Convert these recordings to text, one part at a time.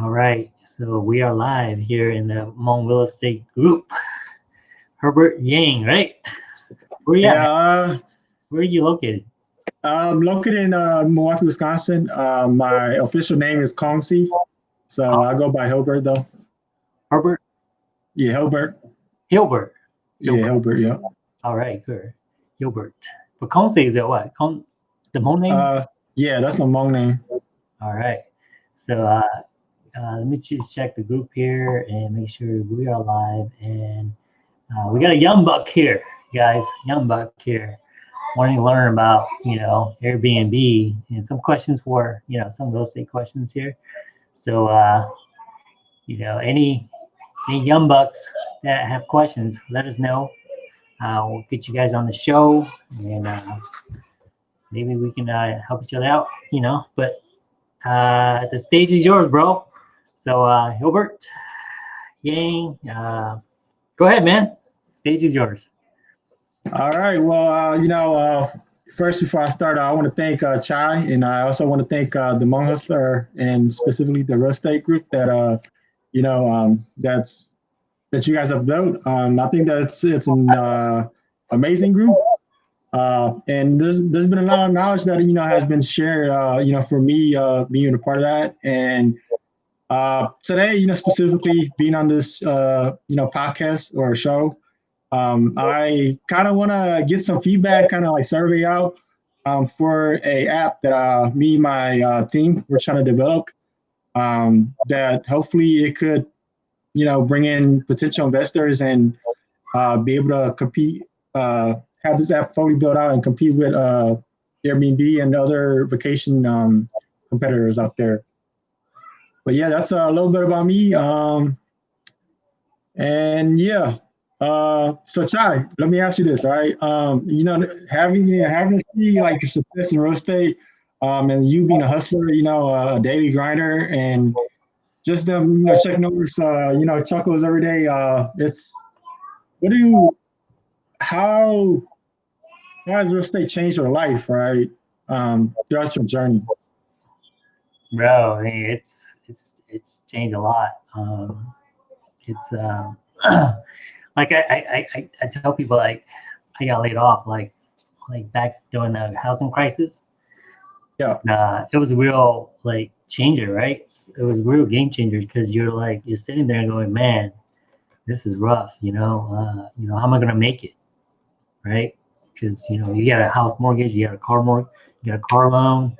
All right, so we are live here in the Hmong Real Estate Group. Herbert Yang, right? Where you Yeah, uh, Where are you located? I'm located in uh, Milwaukee, Wisconsin. Uh, my official name is Kongsi, so I go by Hilbert though. Herbert Yeah, Hilbert. Hilbert. Yeah, Hilbert. Yeah. All right, good. Hilbert. But Kongse is that what? Kong, the Hmong name? Uh, yeah, that's a Hmong name. All right. So uh, uh, let me just check the group here and make sure we are live. And uh, we got a young buck here, guys. Young buck here, wanting to learn about you know Airbnb and some questions for you know some real estate questions here. So uh, you know any any young bucks that have questions, let us know. Uh, we'll get you guys on the show and uh, maybe we can uh, help each other out. You know, but uh, the stage is yours, bro. So, uh, Hilbert, Yang, uh, go ahead, man. Stage is yours. All right. Well, uh, you know, uh, first before I start, I want to thank uh, Chai, and I also want to thank uh, the Hmong Hustler and specifically the real estate group that uh, you know um, that's that you guys have built. Um, I think that's it's an uh, amazing group. Uh, and there's there's been a lot of knowledge that you know has been shared. Uh, you know, for me uh, being a part of that, and uh, today, you know, specifically being on this uh, you know podcast or show, um, I kind of want to get some feedback, kind of like survey out um, for a app that uh, me and my uh, team we're trying to develop. Um, that hopefully it could, you know, bring in potential investors and uh, be able to compete, uh, have this app fully built out and compete with uh, Airbnb and other vacation um, competitors out there. But yeah, that's a little bit about me. Um, and yeah, uh, so Chai, let me ask you this, right? Um, you know, having having to see like your success in real estate, um, and you being a hustler, you know, a daily grinder, and just them, you know, checking over, uh, you know, chuckles every day. Uh, it's what do you, how, how has real estate changed your life, right? Um, throughout your journey. Bro, hey, it's it's it's changed a lot. Um, it's um, like I, I, I, I tell people like I got laid off like like back during the housing crisis. Yeah. Uh, it was a real like changer, right? It was a real game changer because you're like you're sitting there going, man, this is rough. You know, uh, you know, how am I gonna make it, right? Because you know you got a house mortgage, you got a car mortgage, you got a car loan,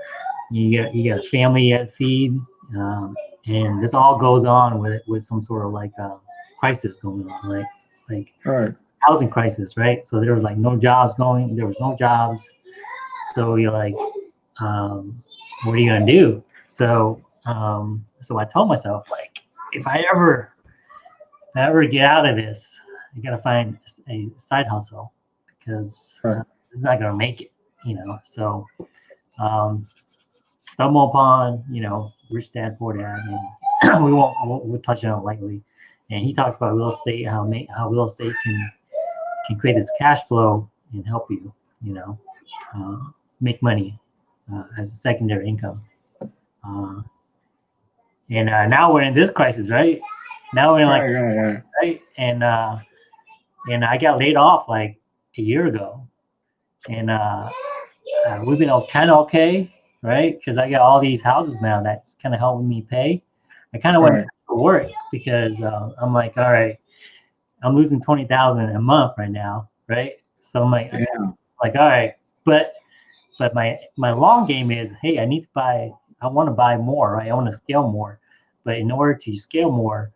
you got you got a family you got to feed, um, and this all goes on with with some sort of like uh, crisis going on, like like right. housing crisis, right? So there was like no jobs going, there was no jobs. So you're like, um, what are you gonna do? So um, so I told myself like, if I ever if I ever get out of this, I gotta find a side hustle because uh, this is not gonna make it, you know. So um, stumble upon, you know, Rich Dad Poor Dad, and we won't we'll, we'll touch on it lightly. And he talks about real estate, how ma- how real estate can can create this cash flow and help you, you know, uh, make money uh, as a secondary income. Uh, and uh, now we're in this crisis, right? Now we're in like right, right, right. right? And uh, and I got laid off like a year ago, and uh, uh, we've been kind of okay, right? Because I got all these houses now that's kind of helping me pay. I kind of went Right. to work because uh, I'm like, all right, I'm losing twenty thousand a month right now, right? So I'm like, Yeah. like all right, but but my my long game is, hey, I need to buy. I want to buy more, right? I want to scale more, but in order to scale more,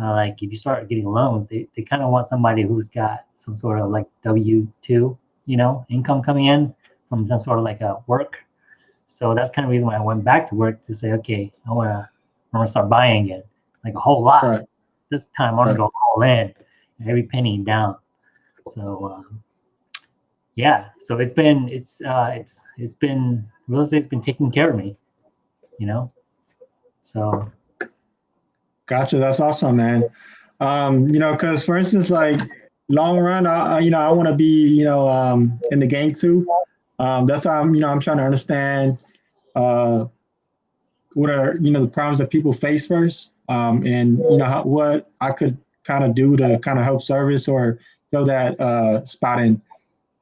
uh, like if you start getting loans, they, they kind of want somebody who's got some sort of like W two, you know, income coming in from some sort of like a work. So that's kind of the reason why I went back to work to say, okay, I want to I want to start buying again, like a whole lot. Right. This time I want to go all in, every penny down. So um, yeah, so it's been it's uh, it's it's been real estate's been taking care of me, you know. So Gotcha. That's awesome, man. Um, you know, because for instance, like long run, I- you know, I want to be, you know, um, in the game too. Um, that's why I'm, you know, I'm trying to understand uh, what are you know the problems that people face first, um, and you know how, what I could kind of do to kind of help service or fill that uh, spot in.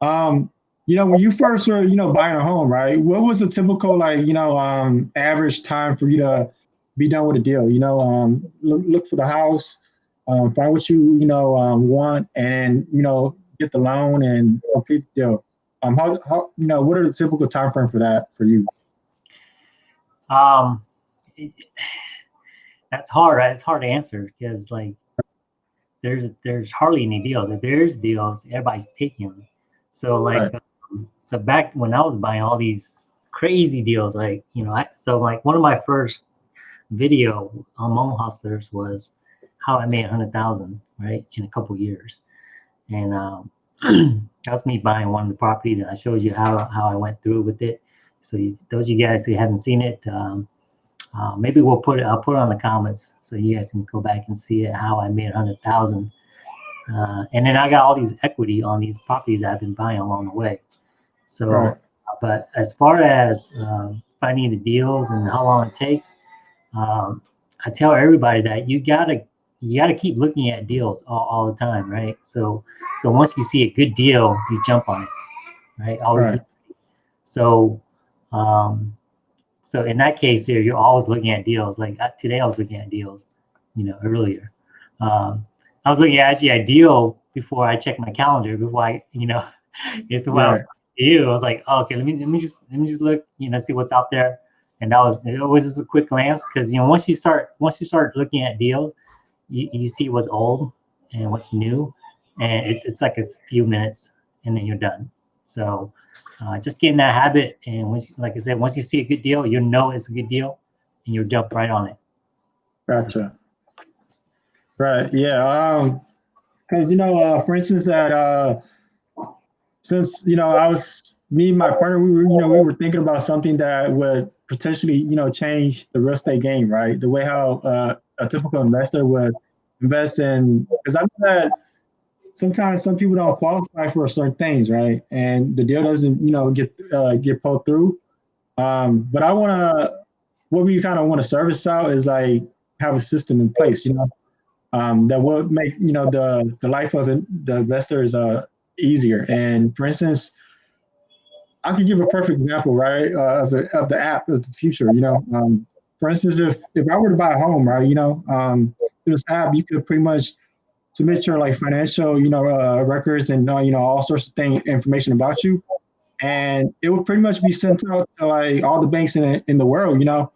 Um, you know, when you first were you know buying a home, right? What was the typical like you know um, average time for you to be done with a deal? You know, um, look look for the house, um, find what you you know um, want, and you know get the loan and complete the deal. Um, how, how you know what are the typical time frame for that for you? Um, it, that's hard. It's hard to answer because like there's there's hardly any deals. If there's deals, everybody's taking them. So like, Right. um, so back when I was buying all these crazy deals, like you know, I, so like one of my first video Hmong Hustlers was how I made a hundred thousand right in a couple years, and um, that's me buying one of the properties, and I showed you how how I went through with it. So you, those of you guys who haven't seen it, um, uh, maybe we'll put it. I'll put it on the comments so you guys can go back and see it, how I made a hundred thousand. Uh, and then I got all these equity on these properties I've been buying along the way. So, Right. but as far as um, finding the deals and how long it takes, um, I tell everybody that you gotta you gotta keep looking at deals all, all the time, right? So, so once you see a good deal, you jump on it, right? Always Right. so, um, so in that case, here you're always looking at deals. Like uh, today, I was looking at deals, you know, earlier. Um, I was looking at actually a deal before I checked my calendar. Before I, you know, if Right. you, I was like, oh, okay, let me let me just let me just look, you know, see what's out there. And that was it was just a quick glance because you know once you start once you start looking at deals, you, you see what's old and what's new, and it's it's like a few minutes and then you're done. So uh, just get in that habit, and once, you, like I said, once you see a good deal, you know it's a good deal, and you'll jump right on it. Gotcha. Right. Yeah. Um, because you know, uh, for instance, that uh, since you know, I was me and my partner, we were you know we were thinking about something that would potentially you know change the real estate game, right? The way how uh, a typical investor would invest in, because I know that sometimes some people don't qualify for certain things, right? And the deal doesn't you know get uh, get pulled through. Um, but I want to, what we kind of want to service out is like have a system in place, you know, um, that will make you know the the life of the investors uh, easier. And for instance, I could give a perfect example, right, uh, of, the, of the app of the future. You know, um, for instance, if if I were to buy a home, right, you know, um, through this app, you could pretty much submit your like financial, you know, uh, records and uh, you know all sorts of thing information about you, and it would pretty much be sent out to like all the banks in in the world, you know,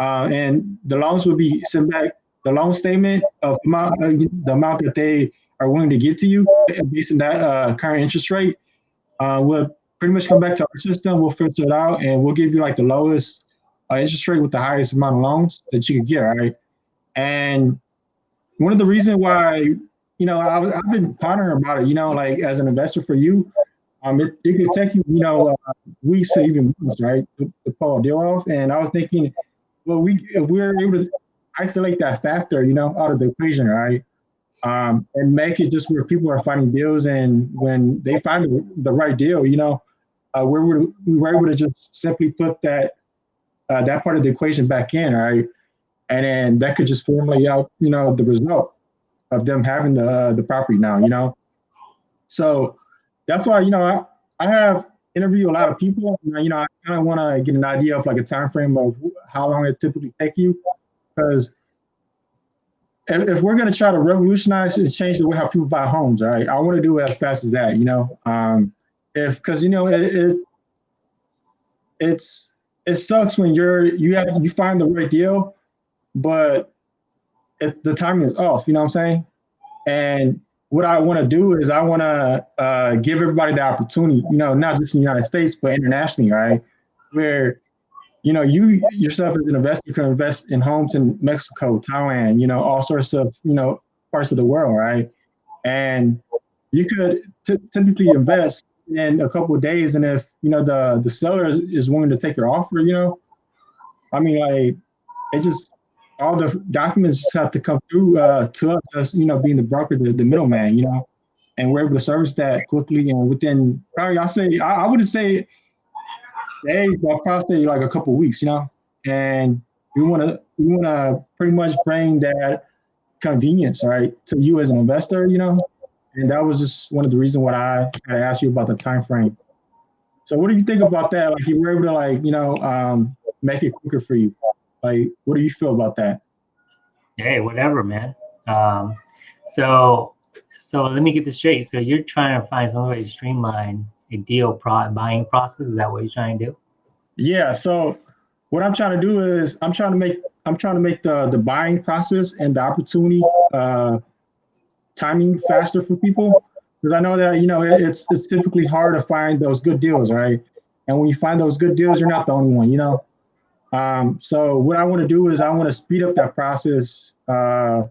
uh, and the loans would be sent back. The loan statement of amount, uh, the amount that they are willing to give to you based on that uh, current interest rate uh, will pretty much come back to our system. We'll filter it out and we'll give you like the lowest uh, interest rate with the highest amount of loans that you could get. right? And one of the reasons why, you know, I was, I've been pondering about it, you know, like as an investor for you, um, it, it could take you, you know, uh, weeks or even months, right, to, to pull a deal off. And I was thinking, well, we if we're able to isolate that factor, you know, out of the equation, right? Um, and make it just where people are finding deals, and when they find the, the right deal, you know, uh, we we were able to just simply put that uh, that part of the equation back in, right? And then that could just formulate out, you know, the result of them having the uh, the property now, you know. So that's why, you know, I, I have interviewed a lot of people. You know, I kind of want to get an idea of like a time frame of how long it typically take you, because if, if we're going to try to revolutionize and change the way how people buy homes, right? I want to do it as fast as that, you know. Um, if because you know it, it it's it sucks when you're you have you find the right deal, but it, the timing is off. You know what I'm saying? And what I want to do is I want to uh, give everybody the opportunity, you know, not just in the United States but internationally, right? Where you know you yourself as an investor can invest in homes in Mexico, Thailand, you know, all sorts of you know parts of the world, right? And you could typically invest in a couple days, and if you know the the seller is, is willing to take your offer, you know, I mean, like it just all the documents have to come through uh, to us as you know being the broker, the, the middleman, you know, and we're able to service that quickly and within probably I say I, I wouldn't say days, but probably say like a couple weeks, you know, and we want to we want to pretty much bring that convenience, right, to you as an investor, you know. And that was just one of the reasons why I had to ask you about the time frame. So, what do you think about that? Like, you were able to, like, you know, um, make it quicker for you. Like, what do you feel about that? Hey, whatever, man. Um, so, so let me get this straight. So, you're trying to find some way to streamline a deal pro- buying process. Is that what you're trying to do? Yeah. So, what I'm trying to do is I'm trying to make I'm trying to make the the buying process and the opportunity uh, timing faster for people because I know that you know it's it's typically hard to find those good deals, right? And when you find those good deals, you're not the only one, you know. Um, so what I want to do is I want to speed up that process, uh,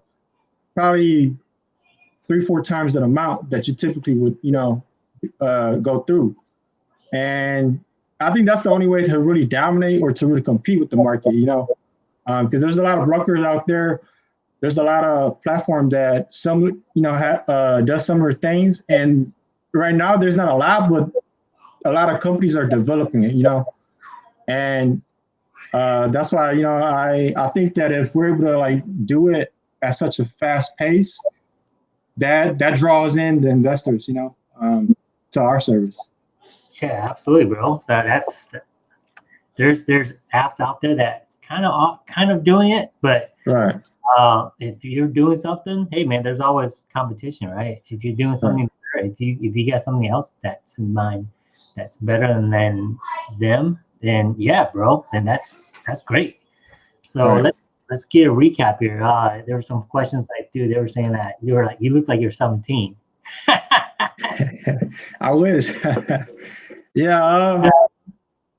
probably three four times that amount that you typically would you know uh, go through, and I think that's the only way to really dominate or to really compete with the market, you know, um because um, there's a lot of brokers out there. There's a lot of platform that some, you know, ha- uh, does similar things. And right now there's not a lot, but a lot of companies are developing it, you know, and uh, that's why, you know, I, I think that if we're able to like do it at such a fast pace, that, that draws in the investors, you know, um, to our service. Yeah, absolutely, bro. So that's there's there's apps out there that's kind of kind of doing it, but right. Uh, if you're doing something, hey man, there's always competition, right? If you're doing something, better, if you if you got something else that's in mind that's better than, them, then yeah, bro, then that's that's great. So right. let's let's get a recap here. Uh, there were some questions like, dude, they were saying that you were like, you look like you're 17. I wish. Yeah. Um,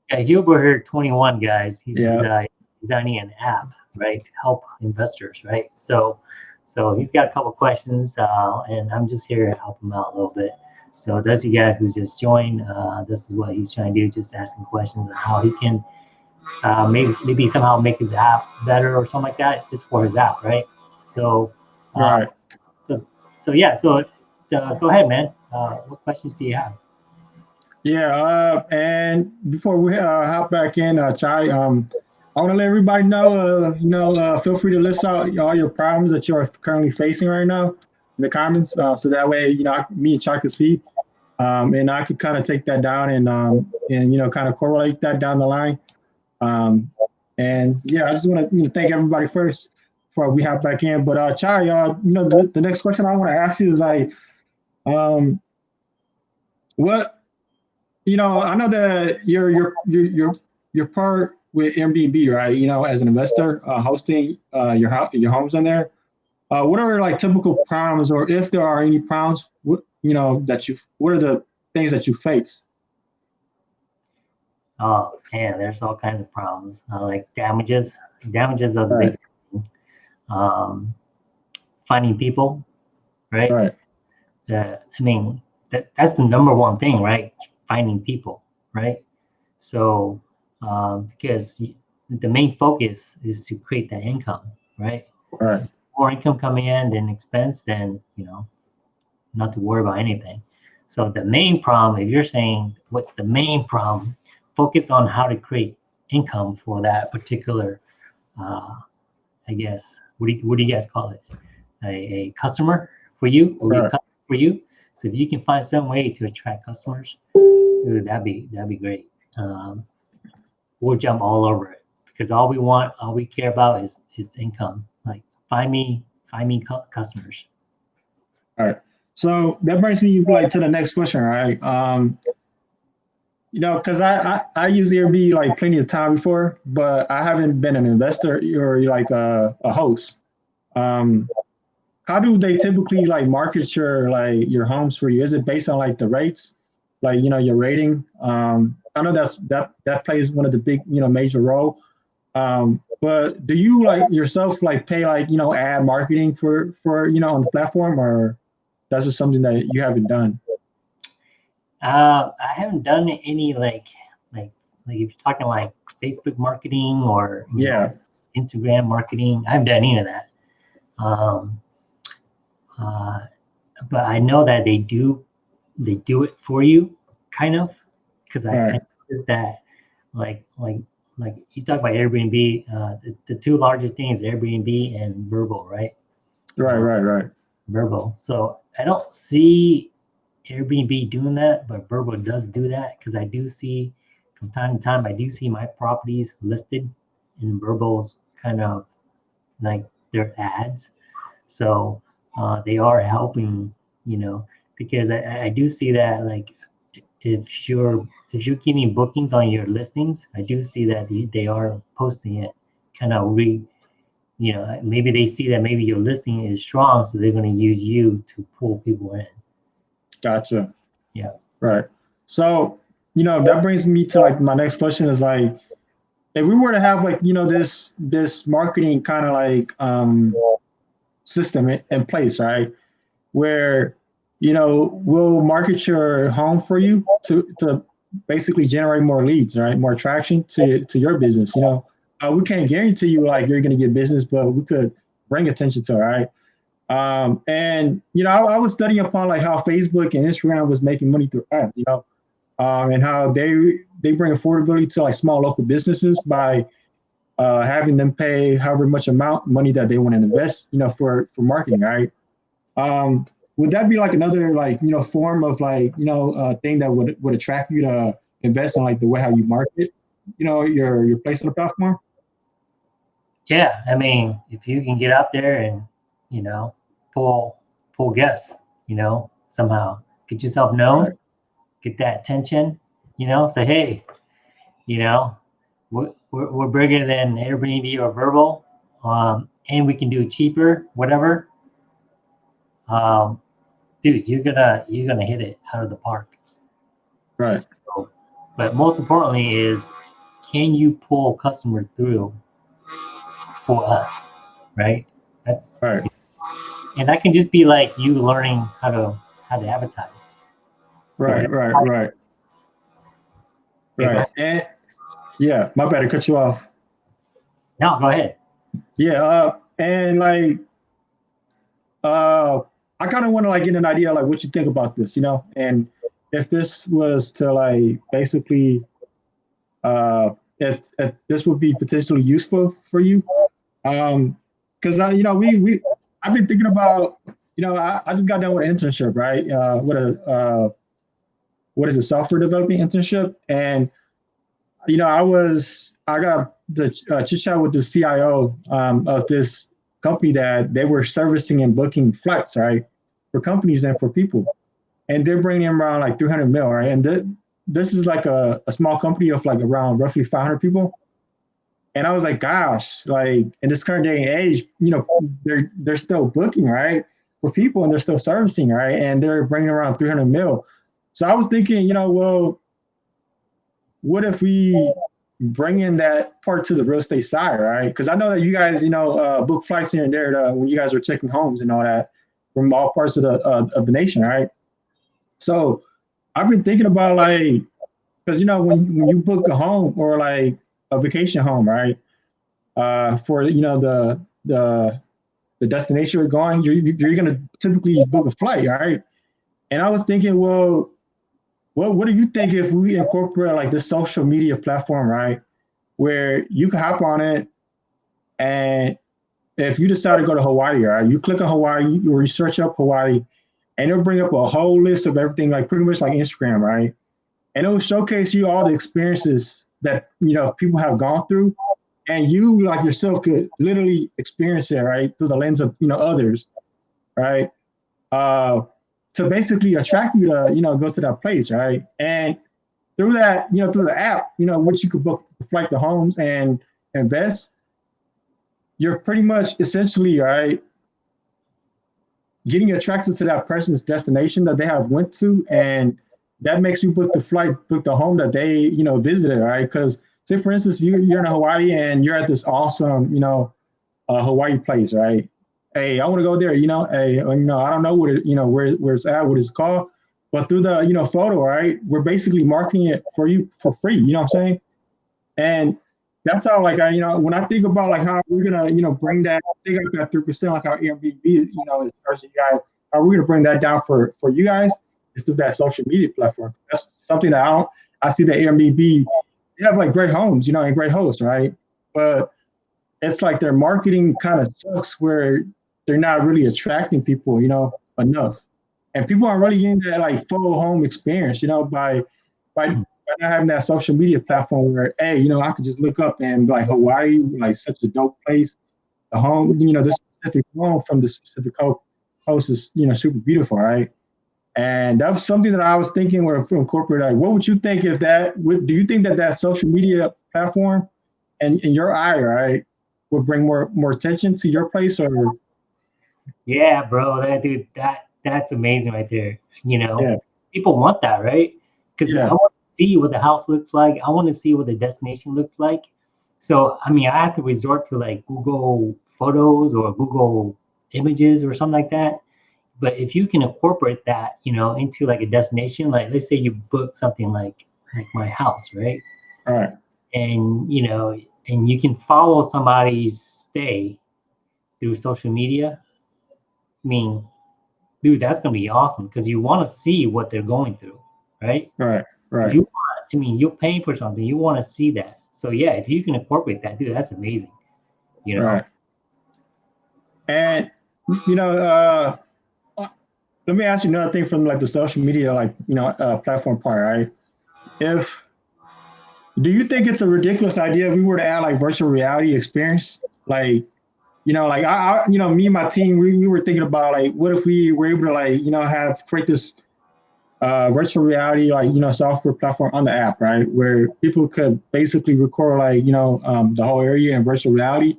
yeah, Hubert here, 21 guys. He's yeah. uh, designing an app, right, to help investors, right? So, so he's got a couple questions, uh, and I'm just here to help him out a little bit. So those of you guys who just joined, uh, this is what he's trying to do, just asking questions on how he can uh, maybe maybe somehow make his app better or something like that, just for his app, right? So, uh, right. So, so yeah. So, uh, go ahead, man. Uh, what questions do you have? Yeah, uh, and before we uh, hop back in, uh, Chai, um, I want to let everybody know, uh, you know, uh, feel free to list out all your problems that you are currently facing right now in the comments, uh, so that way, you know, me and Chai can see, um, and I could kind of take that down and um, and you know, kind of correlate that down the line. Um, and yeah, I just want to you know, thank everybody first before we hop back in. But uh, Chai, uh, you know, the, the next question I want to ask you is like, um, what you know, I know that you're you're you're you're, you're part with Airbnb, right? You know, as an investor, uh, hosting uh, your house, your homes in there. Uh, what are like typical problems, or if there are any problems, what you know that you, what are the things that you face? Oh man, there's all kinds of problems uh, like damages. Damages are the right. big thing. Um, finding people, right? Right. The, I mean, that, that's the number one thing, right? finding people, right? So um, because the main focus is to create that income, right? Right. More income coming in than expense, then you know, not to worry about anything. So the main problem, if you're saying what's the main problem, focus on how to create income for that particular, uh, I guess, what do you, what do you guys call it? A, a customer for you, right. for you. So if you can find some way to attract customers, that'd be that'd be great. Um, we'll jump all over it because all we want, all we care about is its income. Like find me, find me cu- customers. All right. So that brings me like to the next question, right? Um, you know, because I, I I use Airbnb like plenty of time before, but I haven't been an investor or like a, a host. Um, how do they typically like market your like your homes for you? Is it based on like the rates? like you know your rating. Um, I know that's that that plays one of the big you know major role. Um, but do you like yourself like pay like you know ad marketing for for you know on the platform or that's just something that you haven't done? Uh, I haven't done any like like like if you're talking like Facebook marketing or yeah know, Instagram marketing, I haven't done any of that. Um, uh, but I know that they do they do it for you, kind of, because I, right. That, like, like like you talk about Airbnb, uh, the, the two largest things, Airbnb and Vrbo, right? Right, right, right. Vrbo. So I don't see Airbnb doing that, but Vrbo does do that because I do see from time to time I do see my properties listed in Vrbo's kind of like their ads. So uh, they are helping, you know, because I, I do see that like if you're if you're giving bookings on your listings, I do see that they, are posting it kind of re, you know, maybe they see that maybe your listing is strong, so they're going to use you to pull people in. Gotcha. Yeah. Right. So, you know, that brings me to like my next question is like, if we were to have like, you know, this, this marketing kind of like um, system in, in place, right? Where, you know, we'll market your home for you to, to basically generate more leads, right? More traction to, to your business, you know, uh, we can't guarantee you like you're going to get business, but we could bring attention to it, right? Um, and you know, I, I, was studying upon like how Facebook and Instagram was making money through ads, you know, um, and how they they bring affordability to like small local businesses by uh, having them pay however much amount money that they want to invest, you know, for for marketing, right? Um, would that be like another like you know form of like you know uh, thing that would would attract you to invest in like the way how you market, you know, your your place on the platform? Yeah, I mean, if you can get out there and you know, pull pull guests, you know, somehow get yourself known, get that attention, you know, say, hey, you know, we're, we're, we're bigger than Airbnb or Vrbo um, and we can do it cheaper, whatever. Um, dude, you're gonna you're gonna hit it out of the park. Right. So, but most importantly is, can you pull customer through for us, right? That's right and that can just be like you learning how to how to advertise. Right, so, right, right, right. And yeah, my bad to cut you off. No, go ahead. Yeah, uh, and like, uh, I kind of want to like get an idea like what you think about this, you know, and if this was to like basically, uh, if, if this would be potentially useful for you, um, because I, you know, we we I've been thinking about, you know, I, I just got done with an internship, right? Uh, what a uh, what is a software developing internship, and you know, I was I got the uh, chit chat with the CIO um, of this company that they were servicing and booking flights, right, for companies and for people, and they're bringing in around like 300 mil, right, and th- this is like a, a small company of like around roughly 500 people. And I was like, gosh, like in this current day and age, you know, they're they're still booking right for people, and they're still servicing right, and they're bringing around 300 mil. So I was thinking, you know, well, what if we bring in that part to the real estate side, right? Because I know that you guys, you know, uh, book flights here and there to, when you guys are checking homes and all that from all parts of the uh, of the nation, right? So I've been thinking about like, because you know, when when you book a home or like a vacation home, right? Uh, for you know the the the destination you're going, you're you're gonna typically book a flight, right? And I was thinking, well, what what do you think if we incorporate like the social media platform, right? Where you can hop on it, and if you decide to go to Hawaii, right, you click on Hawaii or you search up Hawaii, and it'll bring up a whole list of everything, like pretty much like Instagram, right? And it'll showcase you all the experiences that you know people have gone through and you like yourself could literally experience it right through the lens of you know others right uh to basically attract you to you know go to that place right and through that you know through the app you know which you could book flight to homes and invest you're pretty much essentially right getting attracted to that person's destination that they have went to and that makes you book the flight, book the home that they, you know, visited, right? Because say for instance, you, you're in Hawaii and you're at this awesome, you know, uh, Hawaii place, right? Hey, I want to go there, you know, hey, you know, I don't know what it, you know, where, where it's at, what it's called, but through the, you know, photo, right? We're basically marketing it for you for free, you know what I'm saying? And that's how, like, I, you know, when I think about like how we're gonna, you know, bring that, take out that three percent, like our Airbnb, you know, as you guys, how we're gonna bring that down for for you guys is through that social media platform. That's something that I don't, I see that Airbnb they have like great homes, you know, and great hosts, right? But it's like their marketing kind of sucks where they're not really attracting people, you know, enough. And people aren't really getting that like full home experience, you know, by by, mm-hmm. by not having that social media platform where, hey, you know, I could just look up and be like Hawaii, like such a dope place. The home, you know, this specific home from the specific host is, you know, super beautiful, right? And that was something that I was thinking where from corporate, like, what would you think if that, would, do you think that that social media platform and in your eye, right, would bring more more attention to your place or? Yeah, bro, that dude, that that's amazing right there. You know, yeah. people want that, right? Because yeah. I want to see what the house looks like. I want to see what the destination looks like. So, I mean, I have to resort to like Google Photos or Google Images or something like that but if you can incorporate that, you know, into like a destination, like let's say you book something like like my house, right? All right. And you know, and you can follow somebody's stay through social media. I mean, dude, that's gonna be awesome because you want to see what they're going through, right? Right. Right. You want, I mean, you're paying for something, you want to see that. So yeah, if you can incorporate that, dude, that's amazing. You know. Right. And you know, uh let me ask you another thing from like the social media, like, you know, uh, platform part, right? If, do you think it's a ridiculous idea if we were to add like virtual reality experience? Like, you know, like I, I you know, me and my team, we, we were thinking about like, what if we were able to like, you know, have create this uh, virtual reality, like, you know, software platform on the app, right? Where people could basically record like, you know, um, the whole area in virtual reality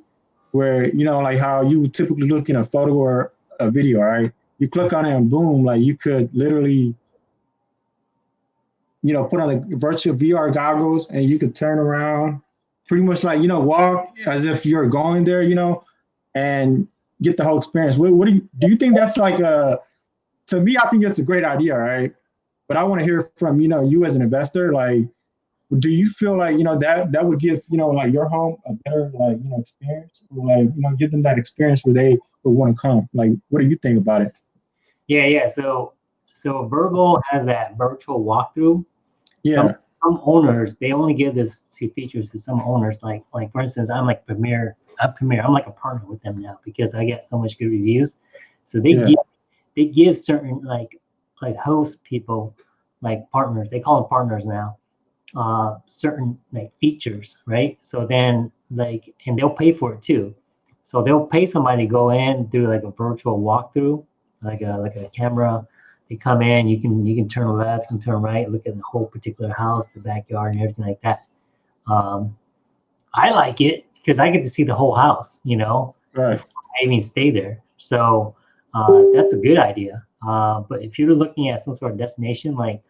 where, you know, like how you would typically look in a photo or a video, right? you click on it and boom, like you could literally, you know, put on the virtual VR goggles and you could turn around, pretty much like, you know, walk as if you're going there, you know, and get the whole experience. What, what do you, do you think that's like a, to me, I think it's a great idea, right? But I want to hear from, you know, you as an investor, like, do you feel like, you know, that, that would give, you know, like your home a better, like, you know, experience or like, you know, give them that experience where they would want to come? Like, what do you think about it? Yeah, yeah. So so Vrbo has that virtual walkthrough. Yeah. Some, some owners they only give this to features to some owners. Like like for instance, I'm like Premier. I'm Premier. I'm like a partner with them now because I get so much good reviews. So they yeah. give they give certain like like host people like partners. They call them partners now. Uh, certain like features, right? So then like and they'll pay for it too. So they'll pay somebody to go in do like a virtual walkthrough like a like a camera. They come in, you can you can turn left and turn right, look at the whole particular house, the backyard, and everything like that. Um, I like it because I get to see the whole house, you know. Right. I even stay there, so uh, that's a good idea. Uh, but if you're looking at some sort of destination, like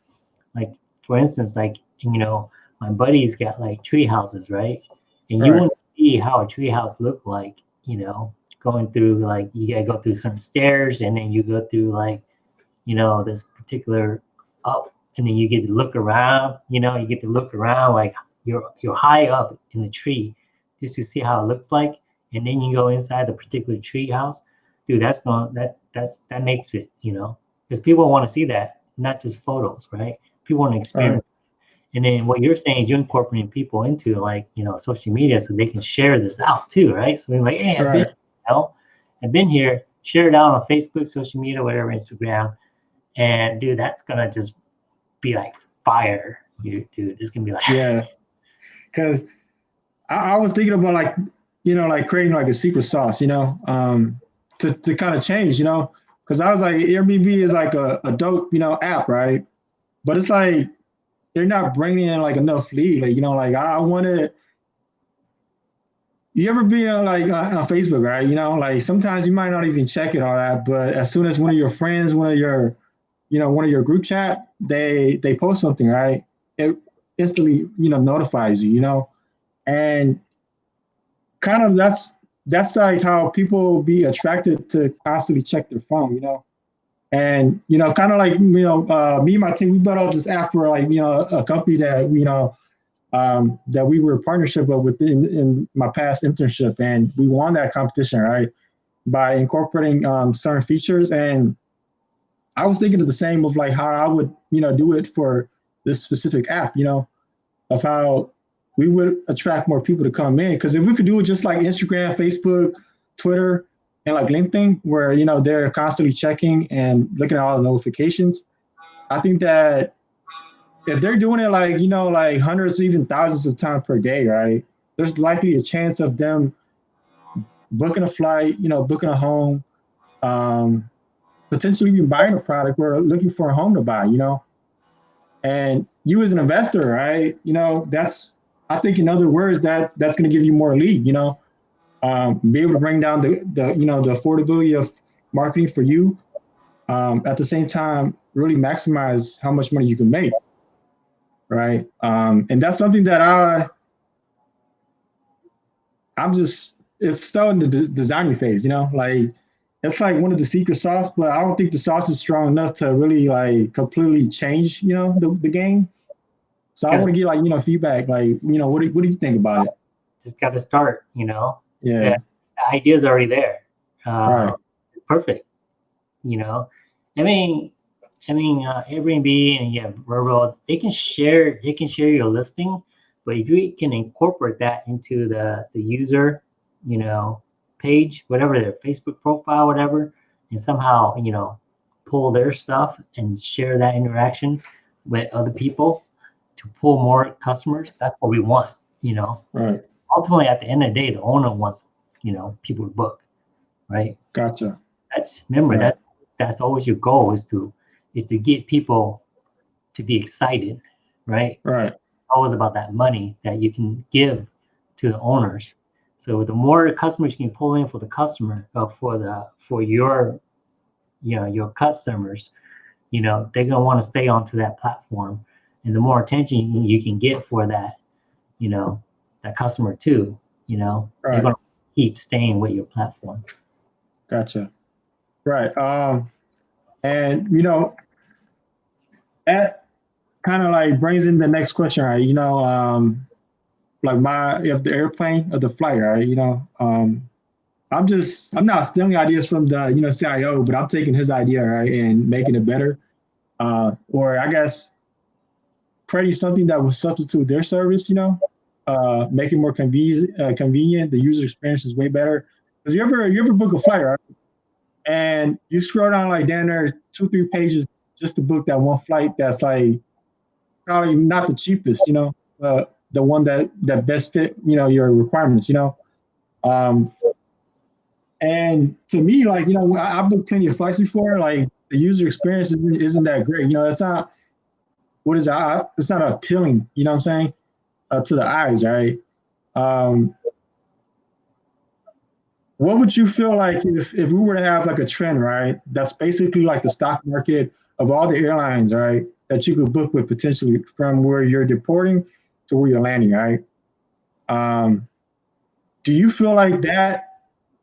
like for instance, like you know, my buddy's got like tree houses, right? And right. you want to see how a tree house look like, you know, going through like you gotta go through some stairs and then you go through like you know this particular up and then you get to look around you know you get to look around like you're you're high up in the tree just to see how it looks like. And then you go inside the particular tree house. Dude that's going that that's that makes it you know because people want to see that not just photos right? People want to experience right. and then what you're saying is you're incorporating people into like you know social media so they can share this out too right? So they're like hey right. know, I've been here, share it out on Facebook, social media, whatever, Instagram. And dude, that's gonna just be like fire, dude. it's gonna be like Yeah. Cause I, I was thinking about like, you know, like creating like a secret sauce, you know, um, to, to kind of change, you know, because I was like, Airbnb is like a, a dope, you know, app, right? But it's like they're not bringing in like enough lead. Like, you know, like I, I wanted you ever be on like uh, on Facebook, right? You know, like sometimes you might not even check it all that, but as soon as one of your friends, one of your, you know, one of your group chat, they they post something, right? It instantly, you know, notifies you, you know, and kind of that's that's like how people be attracted to constantly check their phone, you know. And you know, kind of like you know, uh, me and my team, we built out this app for like you know a company that you know um, that we were a partnership of within in my past internship, and we won that competition, right, by incorporating um, certain features. And I was thinking of the same of like how I would, you know, do it for this specific app, you know, of how we would attract more people to come in. Because if we could do it just like Instagram, Facebook, Twitter, and like LinkedIn, where you know they're constantly checking and looking at all the notifications, I think that if they're doing it like you know like hundreds, even thousands of times per day, right? There's likely a chance of them booking a flight, you know, booking a home, um, potentially even buying a product or looking for a home to buy, you know. And you as an investor, right? You know, that's I think in other words that that's going to give you more lead, you know, um, be able to bring down the the you know the affordability of marketing for you. Um, at the same time, really maximize how much money you can make, right? Um, and that's something that I I'm just it's still in the de- designing phase, you know, like it's like one of the secret sauce, but I don't think the sauce is strong enough to really like completely change, you know, the, the game. So I want to get like, you know, feedback, like, you know, what do, what do you think about it? Just got to start, you know? Yeah. yeah. The idea's already there. Uh, right. Perfect. You know, I mean, I mean, uh, Airbnb and yeah, Vrbo, they can share, they can share your listing, but if you can incorporate that into the, the user, you know, page, whatever their Facebook profile, whatever, and somehow, you know, pull their stuff and share that interaction with other people to pull more customers. That's what we want, you know. Right. Ultimately, at the end of the day, the owner wants, you know, people to book, right? Gotcha. That's remember right. that's that's always your goal is to is to get people to be excited, right? Right. It's always about that money that you can give to the owners so the more customers you can pull in for the customer, uh, for the for your, you know, your customers, you know, they're gonna want to stay onto that platform, and the more attention you can get for that, you know, that customer too, you know, right. they're gonna keep staying with your platform. Gotcha. Right. Um, and you know, that kind of like brings in the next question, right? You know, um, like my if the airplane or the flight, right? You know, um, I'm just I'm not stealing ideas from the you know CIO, but I'm taking his idea right and making it better, uh, or I guess creating something that will substitute their service. You know, uh, make it more convenient. Uh, convenient. The user experience is way better. Because you ever you ever book a flight, right? And you scroll down like down there two three pages just to book that one flight that's like probably not the cheapest, you know. Uh, the one that that best fit you know your requirements you know? Um and to me like you know I, have booked plenty of flights before like the user experience isn't, isn't that great you know it's not what is that it's not appealing you know what i'm saying? Uh, to the eyes right? Um what would you feel like if, if we were to have like a trend right? That's basically like the stock market of all the airlines right? That you could book with potentially from where you're deporting to where you're landing, right? Um, do you feel like that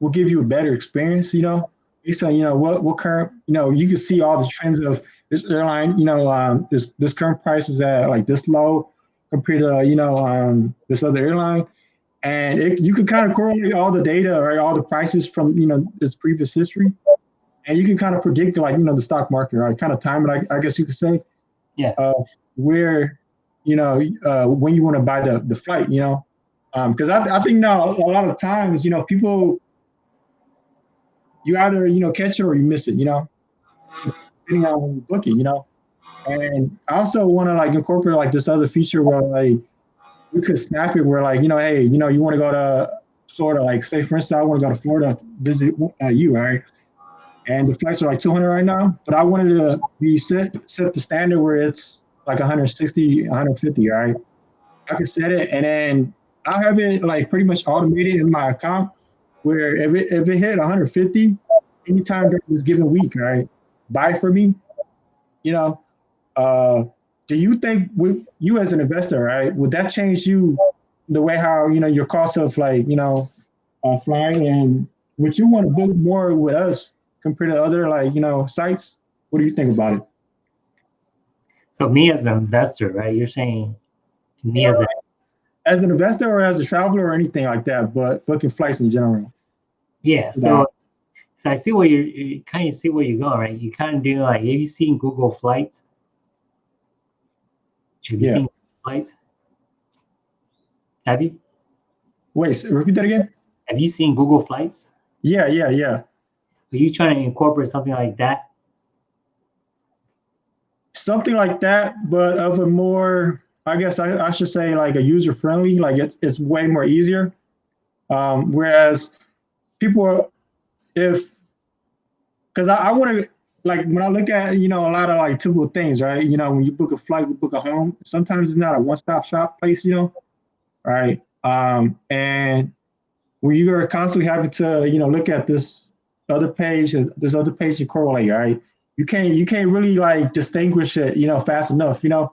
will give you a better experience, you know? Based on, you know, what what current, you know, you can see all the trends of this airline, you know, um, this this current price is at like this low compared to, you know, um, this other airline. And it, you can kind of correlate all the data, right? All the prices from, you know, this previous history. And you can kind of predict like, you know, the stock market, right? Kind of time it, I, I guess you could say. Yeah. Uh, where you know, uh, when you want to buy the, the flight, you know, because um, I, I think now a lot of times, you know, people, you either, you know, catch it or you miss it, you know, depending on when you book it, you know. And I also want to like incorporate like this other feature where like you could snap it where like, you know, hey, you know, you want to go to Florida, like say for instance, I want to go to Florida to visit uh, you, right? And the flights are like 200 right now, but I wanted to be set set the standard where it's like 160, 150, right? I can set it and then I'll have it like pretty much automated in my account where if it, if it hit 150 anytime during this given week, right, buy for me, you know, uh, do you think with you as an investor, right, would that change you the way how, you know, your cost of like, you know, uh, flying and would you want to book more with us compared to other like, you know, sites? What do you think about it? So me as an investor, right? You're saying me as a as an investor or as a traveler or anything like that, but booking flights in general. Yeah. So so I see where you're you kind of see where you're going, right? You kind of do like have you seen Google Flights? Have you yeah. seen flights? Have you? Wait, repeat that again. Have you seen Google Flights? Yeah, yeah, yeah. Are you trying to incorporate something like that? Something like that, but of a more, I guess I, I should say like a user friendly, like it's it's way more easier. Um, whereas people are, if, because I, I want to, like when I look at, you know, a lot of like typical things, right? You know, when you book a flight, you book a home, sometimes it's not a one-stop shop place, you know, right? Um, and when you are constantly having to, you know, look at this other page this other page to correlate, right? You can't you can't really like distinguish it, you know, fast enough, you know.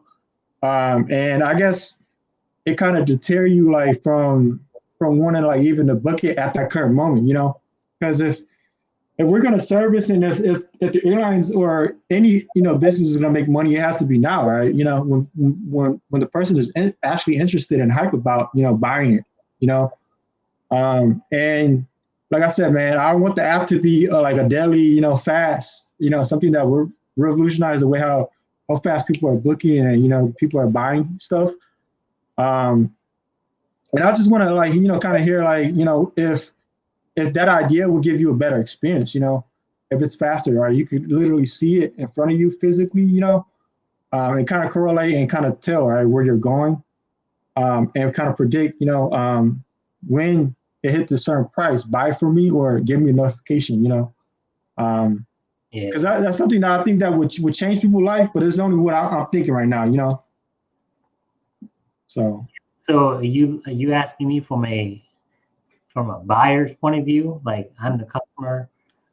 Um, and I guess it kind of deter you like from from wanting like even to book it at that current moment, you know, because if if we're going to service and if, if if the airlines or any you know business is going to make money, it has to be now, right? You know, when when when the person is in, actually interested and hype about you know buying it, you know, um, and like I said, man, I want the app to be uh, like a daily, you know, fast, you know, something that will revolutionize the way how how fast people are booking and you know people are buying stuff. Um, and I just want to like you know kind of hear like you know if if that idea will give you a better experience, you know, if it's faster, right? You could literally see it in front of you physically, you know, um, and kind of correlate and kind of tell right where you're going, um, and kind of predict, you know, um, when it hits a certain price, buy for me or give me a notification, you know. Um, because that, that's something that I think that would would change people's life, but it's only what I, I'm thinking right now, you know. So. So are you are you asking me from a from a buyer's point of view? Like I'm the customer,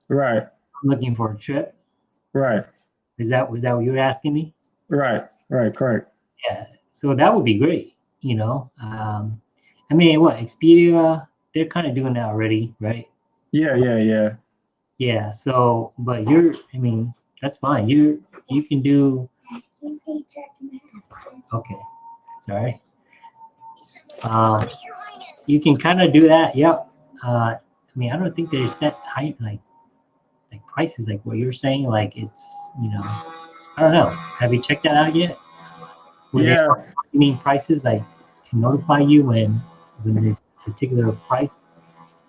Right, I'm looking for a trip. right, Is that was that what you were asking me? right, right, correct. Yeah. So that would be great. You know, um, I mean, what Expedia? They're kind of doing that already, right? Yeah, yeah, yeah. Yeah. So, but you're, I mean, that's fine. You you can do. Okay. Sorry. Uh, you can kind of do that. Yep. Uh, I mean, I don't think they're set tight like like prices like what you're saying. Like it's you know, I don't know. Have you checked that out yet? Were Yeah, you mean prices like to notify you when when this particular price?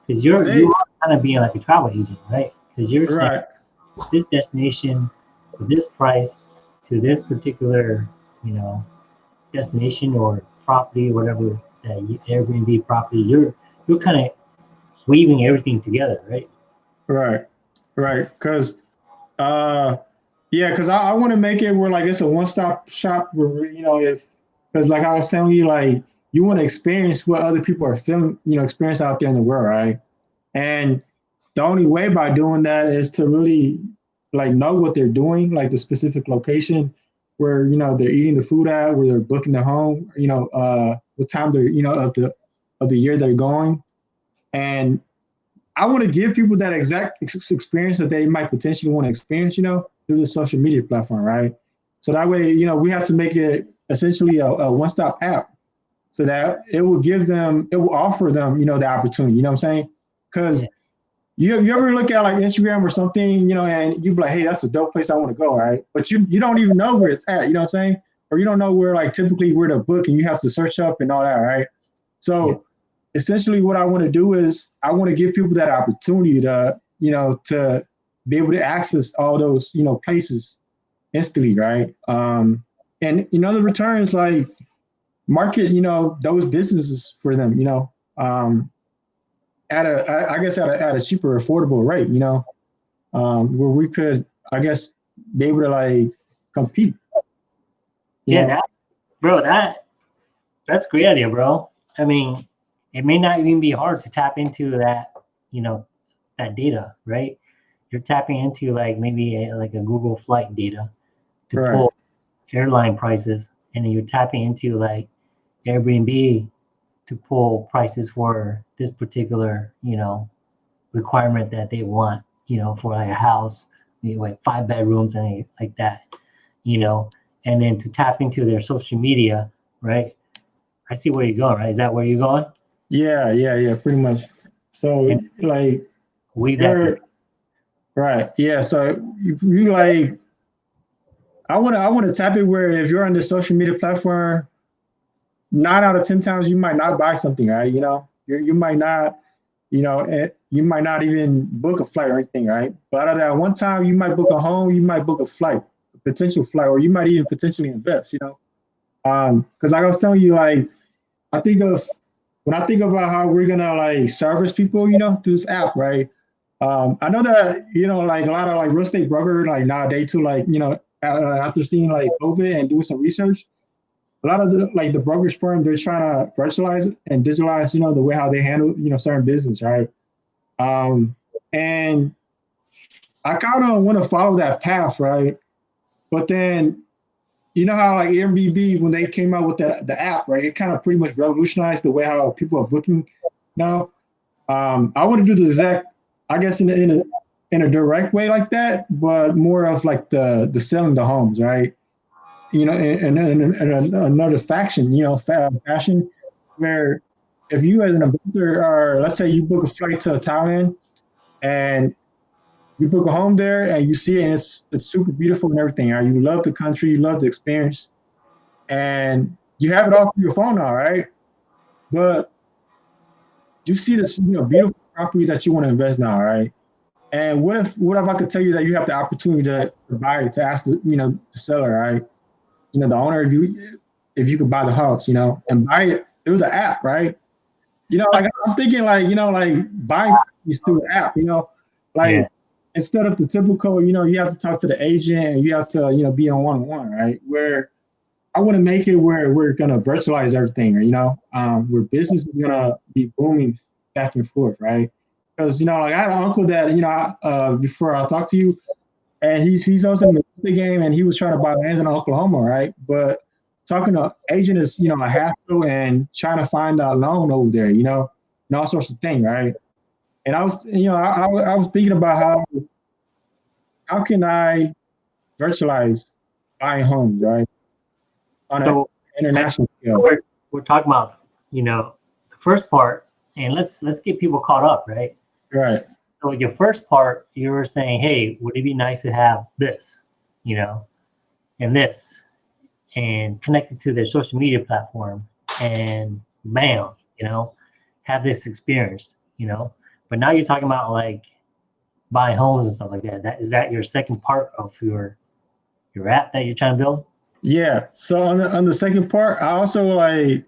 Because you're Hey. you are kind of being like a travel agent, right? Because you're saying this destination for this price to this particular, you know, destination or property, whatever that you, Airbnb property, you're you're kind of weaving everything together, right? right, right. Because, uh, yeah, because I, I want to make it where like it's a one-stop shop where you know if because like I was telling you, like you want to experience what other people are feeling, you know, experience out there in the world, right? And the only way by doing that is to really like know what they're doing, like the specific location where you know they're eating the food at, where they're booking the home, you know, uh, what time they're, you know, of the of the year they're going, and I want to give people that exact ex- experience that they might potentially want to experience, you know, through the social media platform, right? So that way, you know, we have to make it essentially a, a one-stop app, so that it will give them, it will offer them, you know, the opportunity. You know what I'm saying? Because Yeah. you you ever look at like Instagram or something, you know, and you be like, hey, that's a dope place I want to go, right? But you you don't even know where it's at. You know what I'm saying? Or you don't know where like typically where to book, and you have to search up and all that, right? So Yeah. essentially what I want to do is I want to give people that opportunity to, you know, to be able to access all those, you know, places instantly, right? Um, and you know, the returns like market, you know, those businesses for them, you know, um, at a, I I guess at a, at a cheaper, affordable rate, you know, um, where we could, I guess, be able to like compete. Yeah, know? that, bro, that that's a great idea, bro. I mean, it may not even be hard to tap into that, you know, that data, right? You're tapping into like maybe a, like a Google Flight data to Right. pull airline prices, and then you're tapping into like Airbnb to pull prices for this particular, you know, requirement that they want, you know, for like a house, you know, like five bedrooms and like that, you know, and then to tap into their social media, right? I see where you're going, right? Is that where you're going? Yeah, yeah, yeah, pretty much. So And- like we to, Right. Yeah. So you, you like, I want to, I want to tap it where if you're on the social media platform, nine out of ten times you might not buy something, right? You know, you you might not, you know, eh, you might not even book a flight or anything, right? But out of that one time, you might book a home, you might book a flight, a potential flight, or you might even potentially invest. You know, um, because like I was telling you, like I think of when I think about how we're gonna like service people, you know, through this app, right? Um, I know that you know, like a lot of like real estate broker, like nowadays too, like you know, after seeing like COVID and doing some research, a lot of the like the brokerage firm, they're trying to virtualize and digitalize, you know, the way how they handle, you know, certain business, right? Um, and I kind of want to follow that path, right? But then, you know how like Airbnb when they came out with that the app, right? It kind of pretty much revolutionized the way how people are booking now. Um, I want to do the exact, I guess, in a, in a in a direct way like that, but more of like the the selling the homes, right? You know, and, and, and another faction, you know, fashion, where if you as an investor are, let's say you book a flight to Thailand, and you book a home there, and you see it, and it's it's super beautiful and everything. Right? You love the country, you love the experience, and you have it all through your phone now, right? But you see this, you know, beautiful property that you want to invest now, right? And what if what if I could tell you that you have the opportunity to, to buy it, to ask the you know the seller, right? You know the owner if you if you could buy the house, you know, and buy it through the app, right? You know, like I'm thinking like, you know, like buying these through the app, you know, like yeah. instead of the typical, you know, you have to talk to the agent and you have to, you know, be on one-on-one, right? Where I want to make it where we're gonna virtualize everything, or you know, um, where business is gonna be booming back and forth, right? because you know, like I had an uncle that you know, uh, before I talked to you, and he's he's also in the game, and he was trying to buy lands in Oklahoma, right? But talking to agent is you know a hassle, and trying to find a loan over there, you know, and all sorts of things, right? And I was, you know, I, I, I was thinking about how how can I virtualize buying homes, right? On so, an international scale. We're, we're talking about, you know, the first part, and let's let's get people caught up, right? Right. So your first part, you were saying, hey, would it be nice to have this, you know, and this, and connected to their social media platform, and bam, you know, have this experience, you know. But now you're talking about like buying homes and stuff like that. That is that your second part of your your app that you're trying to build? Yeah. So on the on the second part, I also like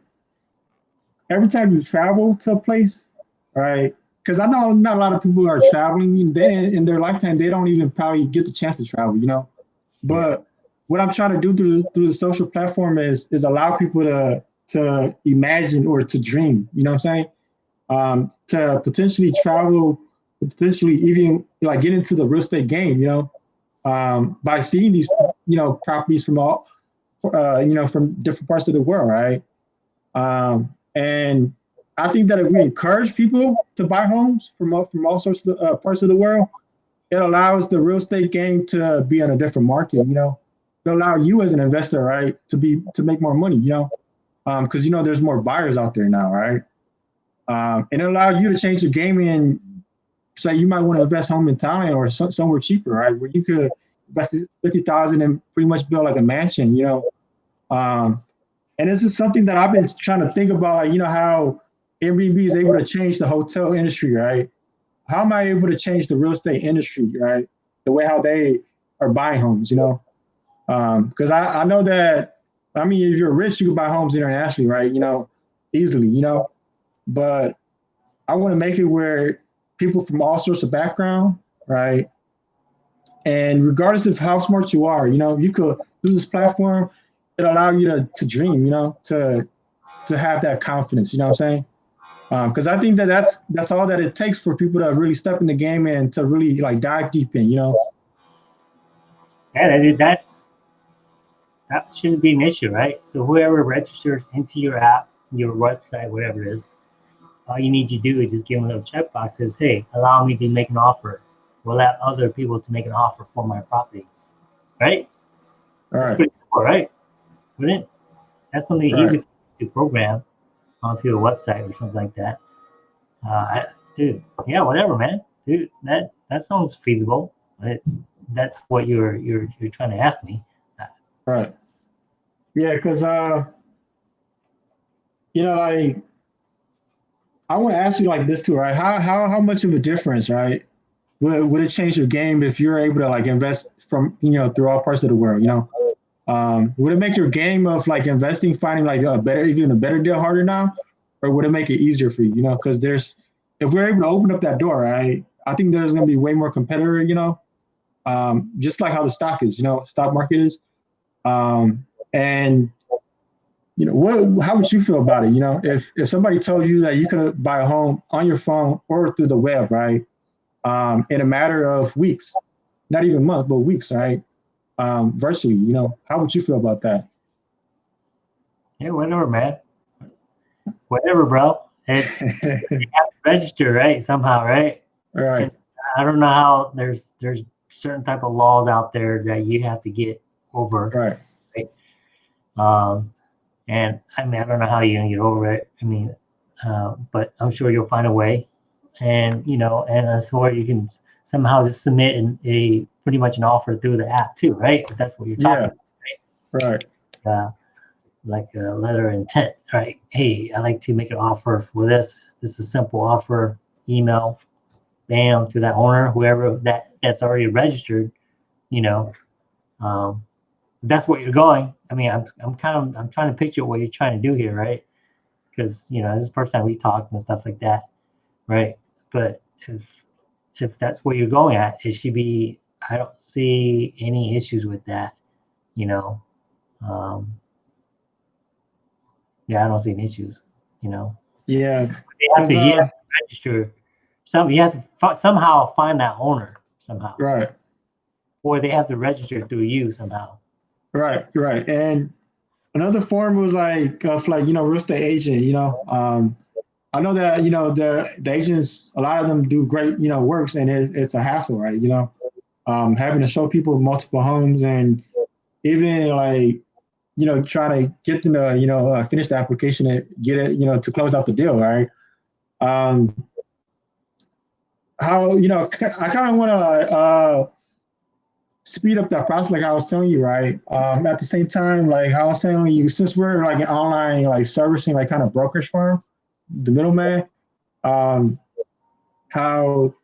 every time you travel to a place, right? Because I know not a lot of people are traveling. They in their lifetime they don't even probably get the chance to travel, you know. But what I'm trying to do through through the social platform is is allow people to to imagine or to dream. You know what I'm saying? Um, to potentially travel, potentially even like get into the real estate game. You know, um, by seeing these you know properties from all uh, you know from different parts of the world, right? Um, and I think that if we encourage people to buy homes from all, from all sorts of uh, parts of the world, it allows the real estate game to be in a different market. You know, it allow you as an investor, right, to be to make more money. You know, because um, you know there's more buyers out there now, right? Um, and it allowed you to change the game and say you might want to invest home in Thailand or so, somewhere cheaper, right, where you could invest fifty thousand and pretty much build like a mansion. You know, um, and this is something that I've been trying to think about, like you know how Airbnb is able to change the hotel industry, right? How am I able to change the real estate industry, right? The way how they are buying homes, you know? Because um, I, I know that, I mean, if you're rich, you can buy homes internationally, right? You know, easily, you know? But I want to make it where people from all sorts of background, right? And regardless of how smart you are, you know, you could through this platform, it allow you to to dream, you know, to to have that confidence. You know what I'm saying? Because um, I think that that's that's all that it takes for people to really step in the game and to really like dive deep in, you know. Yeah, that's that shouldn't be an issue, right? So whoever registers into your app, your website, whatever it is, all you need to do is just give them a little checkbox says, "Hey, allow me to make an offer. We'll allow other people to make an offer for my property." Right? All that's right. pretty cool, right? Wouldn't? That's something Right. easy to program onto a website or something like that. Uh, I, dude, yeah, whatever, man. Dude, that that sounds feasible. It, that's what you're you're you're trying to ask me. Right. Yeah, because uh, you know, like I want to ask you like this too, right? How how how much of a difference, right? Would would it change your game if you're able to like invest from you know through all parts of the world? You know, um, would it make your game of like investing, finding like a better, even a better deal harder now, or would it make it easier for you? You know, because there's if we're able to open up that door, right? I think there's going to be way more competitor. You know, um, just like how the stock is. You know, stock market is, um, and you know, what, how would you feel about it? You know, if, if somebody told you that you could buy a home on your phone or through the web, right? Um, in a matter of weeks, not even months, but weeks, right? Um, virtually, you know, how would you feel about that? Yeah, whatever, man. Whatever, bro. It's you have to register, right? Somehow, right? Right. And I don't know how there's there's certain type of laws out there that you have to get over. Right. Right. Um, and I mean, I don't know how you're gonna get over it. I mean, uh, but I'm sure you'll find a way. And you know, and so you can somehow just submit an, a pretty much an offer through the app too, right? If that's what you're talking Yeah. about, Right. uh, like a letter of intent, right? Hey, I'd like to make an offer for this. This is a simple offer. Email, bam, to that owner, whoever that that's already registered. You know, um, that's what you're going. I mean, I'm I'm kind of I'm trying to picture what you're trying to do here, right? Because you know this is the first time we talked and stuff like that, right? But if if that's where you're going at, it should be. I don't see any issues with that, you know. Um, yeah, I don't see any issues. You know, Yeah. they have to Uh, you have to register. Some you have to somehow find that owner somehow, Right. or they have to register through you somehow. Right, right. And another form was like of like, you know, real estate agent, you know. Um, I know that, you know, the the agents, a lot of them do great, you know, works and it, it's a hassle, right? You know, um, having to show people multiple homes and even like, you know, trying to get them to, you know, uh, finish the application and get it, you know, to close out the deal, right? Um, how, you know, I kind of want to, uh, speed up that process like I was telling you, right? Um, at the same time, like I was telling you, since we're like an online like servicing like kind of brokerage firm, the middleman, um, how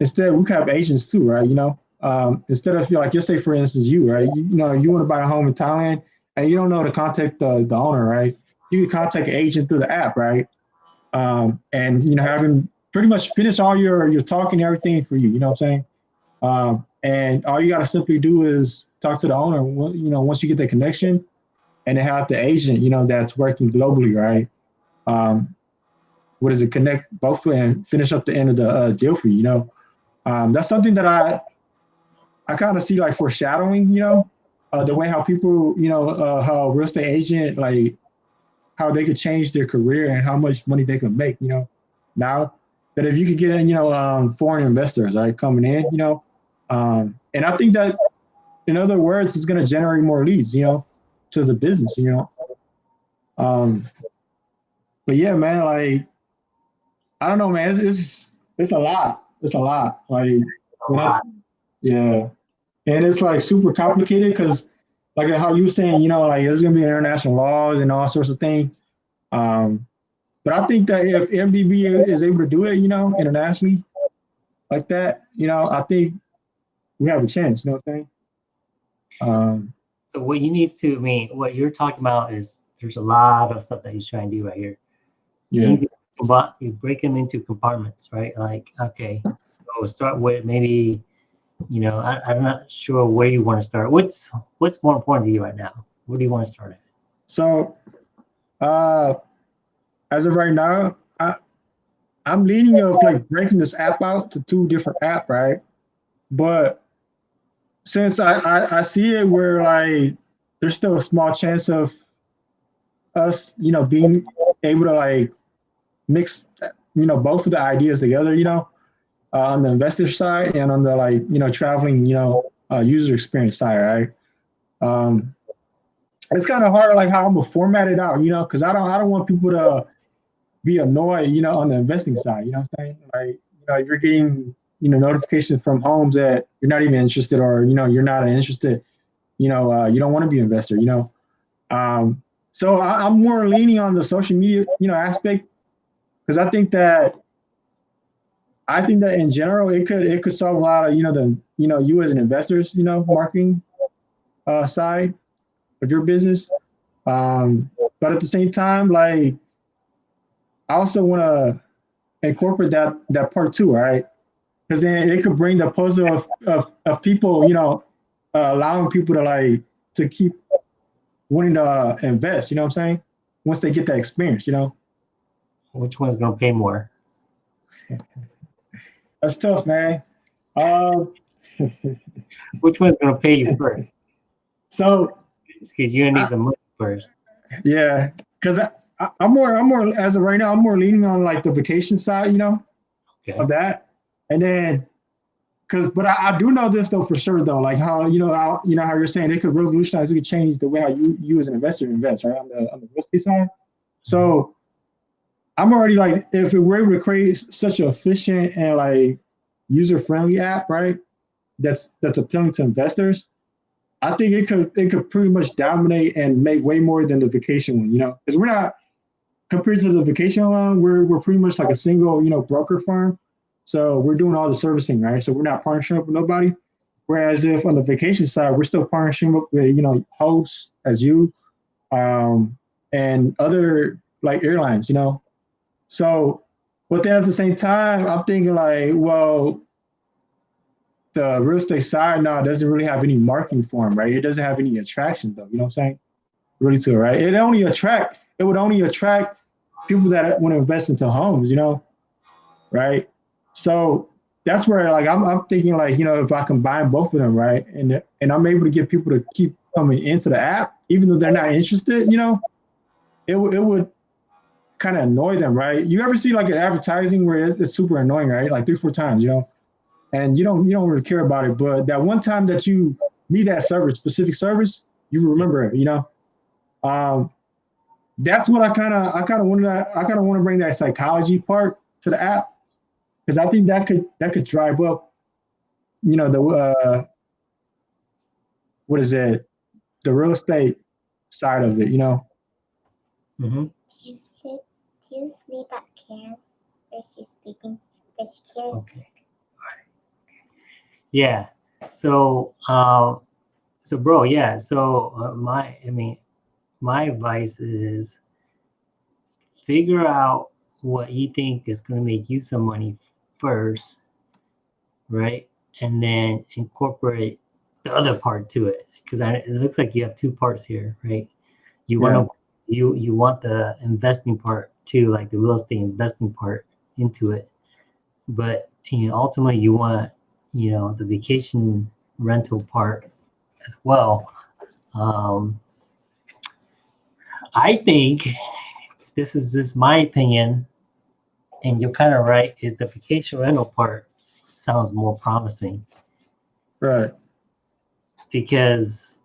instead we have agents too, right? You know, um, instead of like just say for instance you, right? You, you know, you want to buy a home in Thailand and you don't know to contact the, the owner, right? You can contact an agent through the app, right? Um, and you know, having pretty much finish all your your talking everything for you. You know what I'm saying? Um, and all you got to simply do is talk to the owner. You know, once you get the connection, and then have the agent, you know, that's working globally, right? Um, what does it connect both and finish up the end of the uh, deal for you? You know, um, that's something that I I kind of see like foreshadowing. You know, uh, the way how people, you know, uh, how real estate agent like how they could change their career and how much money they could make. You know, now that if you could get in, you know, um, foreign investors, right, coming in, you know, um, and I think that, in other words, it's going to generate more leads, you know, to the business, you know. Um, but yeah, man, like, I don't know, man, it's it's, it's a lot. It's a lot. Like, A when I- yeah, and it's like super complicated because, like how you were saying, you know, like there's gonna be international laws and all sorts of things. Um, but I think that if Airbnb is able to do it, you know, internationally, like that, you know, I think we have a chance. You know what I'm saying? Um, So what you need to, I mean, what you're talking about is there's a lot of stuff that he's trying to do right here. Yeah, combi- you break them into compartments, right? Like, okay, so start with maybe, you know, I, I'm not sure where you want to start. What's what's more important to you right now? Where do you want to start at? So, uh, as of right now, I I'm leaning of like breaking this app out to two different app, right? But since I, I I see it where like there's still a small chance of us, you know, being able to like mix, you know, both of the ideas together, you know, uh, on the investor side and on the like, you know, traveling, you know, uh, user experience side, right? Um, it's kind of hard, like how I'm gonna format it out, you know, because I don't, I don't want people to be annoyed, you know, on the investing side. You know what I'm saying? Like, you know, if you're getting, you know, notifications from homes that you're not even interested, or you know, you're not interested, you know, uh, you don't want to be an investor, you know. Um, so I, I'm more leaning on the social media, you know, aspect because I think that I think that in general it could it could solve a lot of you know the you know you as an investors you know marketing uh, side of your business, um, but at the same time like I also want to incorporate that that part too, right? Because then it could bring the puzzle of, of, of people you know uh, allowing people to like to keep wanting to invest. You know what I'm saying? Once they get that experience, you know. Which one's gonna pay more? That's tough, man. Um, Which one's gonna pay you first? so Because you need some money first. yeah, because I, I, I'm more, I'm more as of right now, I'm more leaning on like the vacation side, you know, Okay. of that, and then because, but I, I do know this though for sure though, like how you know how you know how you're saying it could revolutionize, it could change the way how you you as an investor invest, right on the on the real estate side. So I'm already like, if we're able to create such an efficient and like user friendly app, right? That's that's appealing to investors. I think it could it could pretty much dominate and make way more than the vacation one, you know, because we're not compared to the vacation one, we're we're pretty much like a single, you know, broker firm. So we're doing all the servicing, right? So we're not partnering up with nobody. Whereas if on the vacation side, we're still partnering up with, you know, hosts as you, um, and other like airlines, you know. So, but then at the same time, I'm thinking like, well, the real estate side now doesn't really have any marketing for them, right? It doesn't have any attraction though. You know what I'm saying? Really to it, right? It only attract. It would only attract people that want to invest into homes. You know, right? So that's where like I'm, I'm thinking like you know if I combine both of them, right, and and I'm able to get people to keep coming into the app even though they're not interested, you know, it it would kind of annoy them, right? You ever see like an advertising where it's, it's super annoying, right? Like three four times, you know, and you don't you don't really care about it, but that one time that you need that service, specific service, you remember it, you know. Um, that's what I kind of I kind of wanted to, I kind of want to bring that psychology part to the app because I think that could that could drive up, you know, the uh, what is it, the real estate side of it, you know. hmm Do you sleep? Do you sleep at Karen's where she's sleeping? Vegetarian. Okay. Yeah. So, um, so bro, yeah. So uh, my, I mean, my advice is figure out what you think is going to make you some money first, right? And then incorporate the other part to it, because it looks like you have two parts here, right? You want to you you want the investing part too, like the real estate investing part into it, but you know ultimately you want you know the vacation rental part as well. Um, I think this is just my opinion, and you're kind of right. Is the vacation rental part sounds more promising Right. because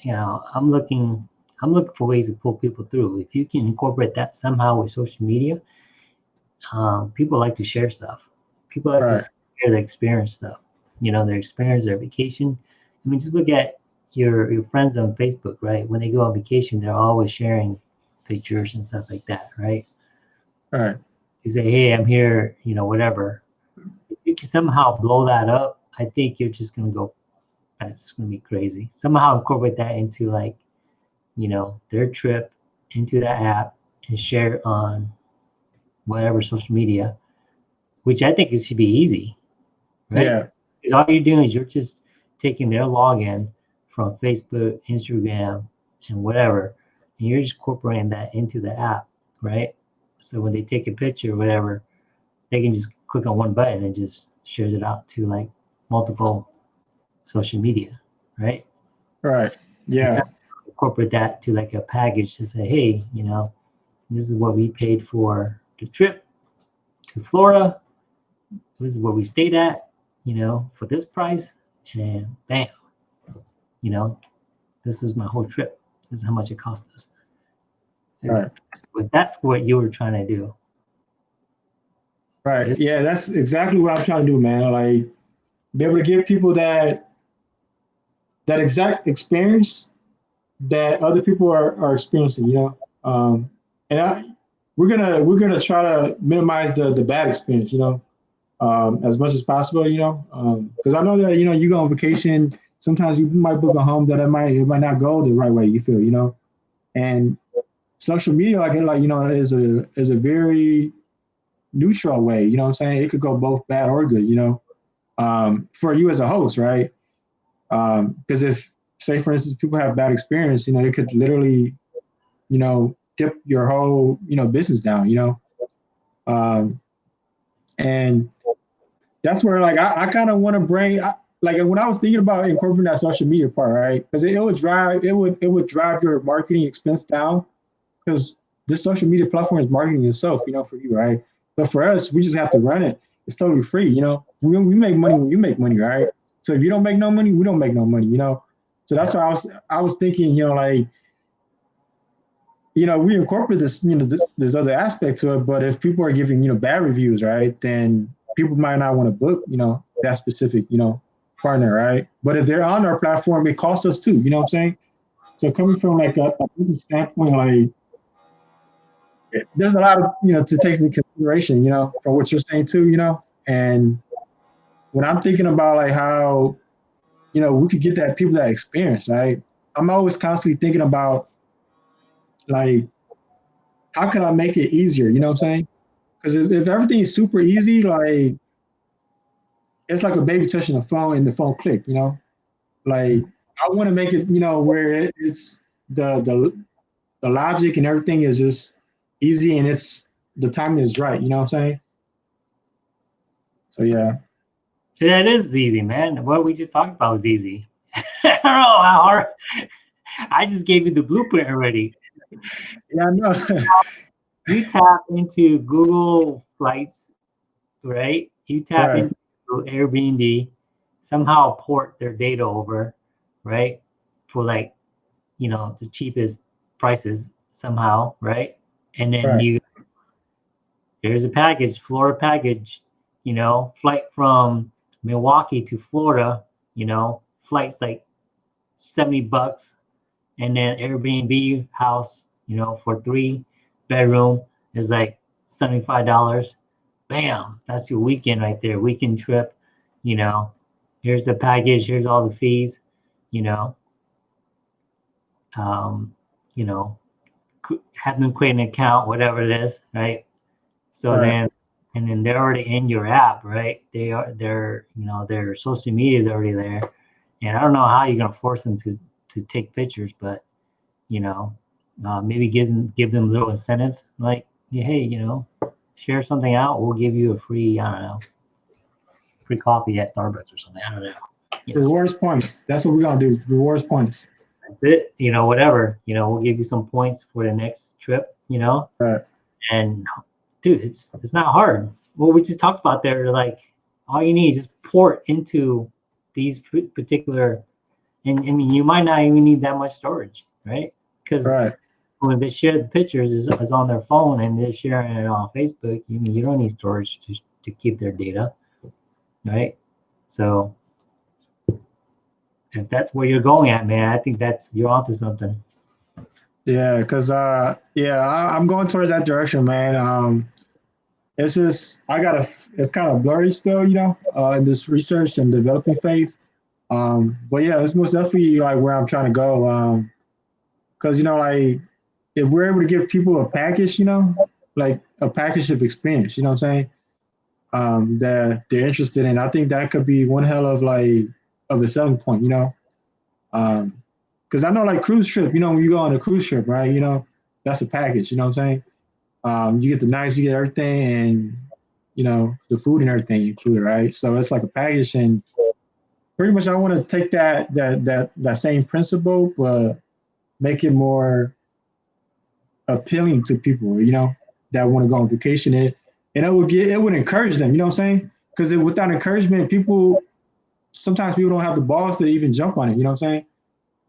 you know I'm looking I'm looking for ways to pull people through. If you can incorporate that somehow with social media, um, people like to share stuff. People like Right. to share their experience stuff. You know, their experience, their vacation. I mean, just look at your your friends on Facebook, right? When they go on vacation, they're always sharing pictures and stuff like that, right? Right. You say, "Hey, I'm here," you know, whatever. If you can somehow blow that up, I think you're just gonna go. That's gonna be crazy. Somehow incorporate that into like, you know, their trip into that app and share it on whatever social media, which I think it should be easy. Right? Yeah. Because all you're doing is you're just taking their login from Facebook, Instagram, and whatever, and you're just incorporating that into the app, right? So when they take a picture or whatever, they can just click on one button and just shares it out to like multiple social media, right? Right. Yeah. Incorporate that to like a package to say, hey, you know, this is what we paid for the trip to Florida. This is where we stayed at, you know, for this price, and bam, you know, this was my whole trip. This is how much it cost us. Right. But that's what you were trying to do. Right. Yeah, that's exactly what I'm trying to do, man. Like be able to give people that that exact experience that other people are, are experiencing, you know. Um, and I, we're gonna we're gonna try to minimize the the bad experience, you know, um, as much as possible, you know, because I know that you know you go on vacation. Sometimes you might book a home that it might it might not go the right way. You feel, you know, and social media, like like you know, is a is a very neutral way. You know what I'm saying? It could go both bad or good. You know, um, for you as a host, right? Because um, if say for instance people have bad experience, you know, it could literally, you know, tip your whole you know business down. You know, um, and that's where like I, I kind of want to bring. I, like when I was thinking about incorporating that social media part, right? Because it, it would drive it would it would drive your marketing expense down because this social media platform is marketing itself, you know, for you, right? But for us, we just have to run it. It's totally free, you know. We, we make money when you make money, right? So if you don't make no money, we don't make no money, you know. So that's why I was I was thinking, you know, like, you know, we incorporate this, you know, this, this other aspect to it. But if people are giving, you know, bad reviews, right, then people might not want to book, you know, that specific, you know, partner, right? But if they're on our platform, it costs us too. You know what I'm saying? So coming from like a, a business standpoint, like there's a lot of you know to take into consideration, you know, from what you're saying too, you know. And when I'm thinking about like how, you know, we could get that people that experience, right? I'm always constantly thinking about like how can I make it easier? You know what I'm saying? Because if, if everything is super easy, like it's like a baby touching a phone and the phone click, you know? Like I want to make it, you know, where it, it's the the the logic and everything is just easy and it's the timing is right. You know what I'm saying? So yeah. It is easy, man. What we just talked about was easy. I don't know how hard. I just gave you the blueprint already. Yeah, I know. you tap into Google Flights, right? You tap right. into Airbnb, somehow port their data over, right? For like, you know, the cheapest prices somehow, right? and then right. you there's a package, Florida package, you know, flight from Milwaukee to Florida, you know, flights like 70 bucks, and then Airbnb house, you know, for three bedroom is like $75. Bam, that's your weekend right there, weekend trip, you know. Here's the package, here's all the fees, you know. Um, you know, have them create an account, whatever it is, right? So right. then, and then they're already in your app, right? They are, they're, you know, their social media is already there, and I don't know how you're gonna force them to to take pictures, but you know, uh, maybe give them give them a little incentive, like, hey, you know, share something out, we'll give you a free, I don't know, free coffee at Starbucks or something. I don't know. You know. Rewards points. That's what we're gonna do. Rewards points that's it. You know, whatever. You know, we'll give you some points for the next trip. You know, right. and dude, it's it's not hard. What we just talked about there, like all you need is just port into these particular, and I mean, you might not even need that much storage, right? Because right. when they share the pictures is, is on their phone and they're sharing it on Facebook, you mean you don't need storage to to keep their data, right? So if that's where you're going at, man, I think that's you're onto something. Yeah, because uh, yeah, I, am going towards that direction, man. Um, it's just I gotta. It's kind of blurry still, you know, uh, in this research and developing phase. Um, but yeah, it's most definitely like where I'm trying to go. Um, because you know, like if we're able to give people a package, you know, like a package of experience, you know what I'm saying? Um, that they're interested in. I think that could be one hell of like of a selling point, you know. Um, because I know like cruise trip, you know, when you go on a cruise trip, right? You know, that's a package, you know what I'm saying? Um, you get the nights, you get everything, and you know, the food and everything included, right? So it's like a package, and pretty much I want to take that that that that same principle, but make it more appealing to people, you know, that want to go on vacation, and and it would get it would encourage them, you know what I'm saying? Because without encouragement, people sometimes people don't have the balls to even jump on it. You know what I'm saying?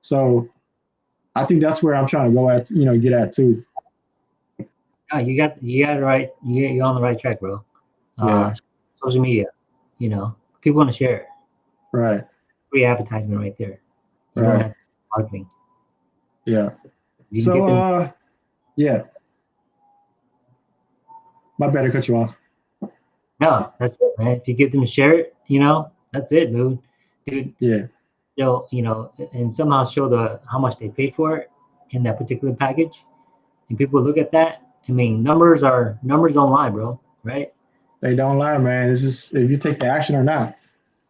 So I think that's where I'm trying to go at, you know, get at too. Yeah, you got you got it right. You you're on the right track, bro. Uh, yeah. Uh, social media, you know, people want to share. Right. Free advertisement right there. You right. Marketing. Yeah. So uh, yeah. My bad, I cut you off. no, that's it, man. If you get them to share it, you know, that's it, dude. Dude, Yeah. They'll, you know, and somehow show the how much they paid for it in that particular package. And people look at that. I mean, numbers are numbers don't lie, bro. Right? They don't lie, man. It's just if you take the action or not.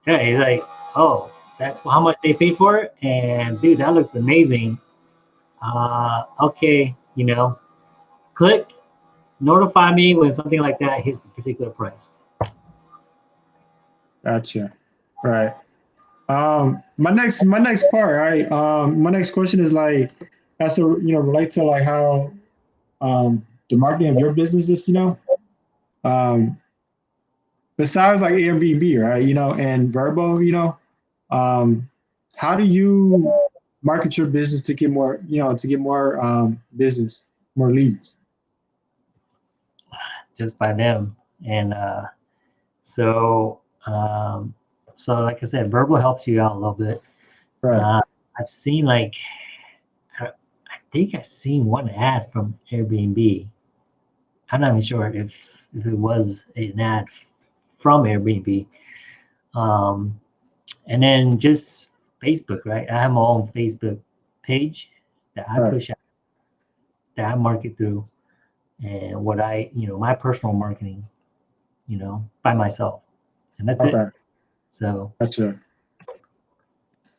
Yeah, it's like, oh, that's how much they paid for it, and dude, that looks amazing. Uh, okay, you know, click, notify me when something like that hits a particular price. Gotcha. Right. Um, my next my next part, right? Um, my next question is like has to you know relate to like how um the marketing of your business is, you know. Um besides like Airbnb, right? You know, and Vrbo, you know, um, how do you market your business to get more, you know, to get more um business, more leads? just by them. And uh, so, um, so like I said, Vrbo helps you out a little bit. Right. Uh, I've seen like, I, I think I've seen one ad from Airbnb. I'm not even sure if if it was an ad from Airbnb. Um, and then just Facebook, right? I have my own Facebook page that I Right. push out, that I market through, and what I, you know, my personal marketing, you know, by myself, and that's it. So Gotcha.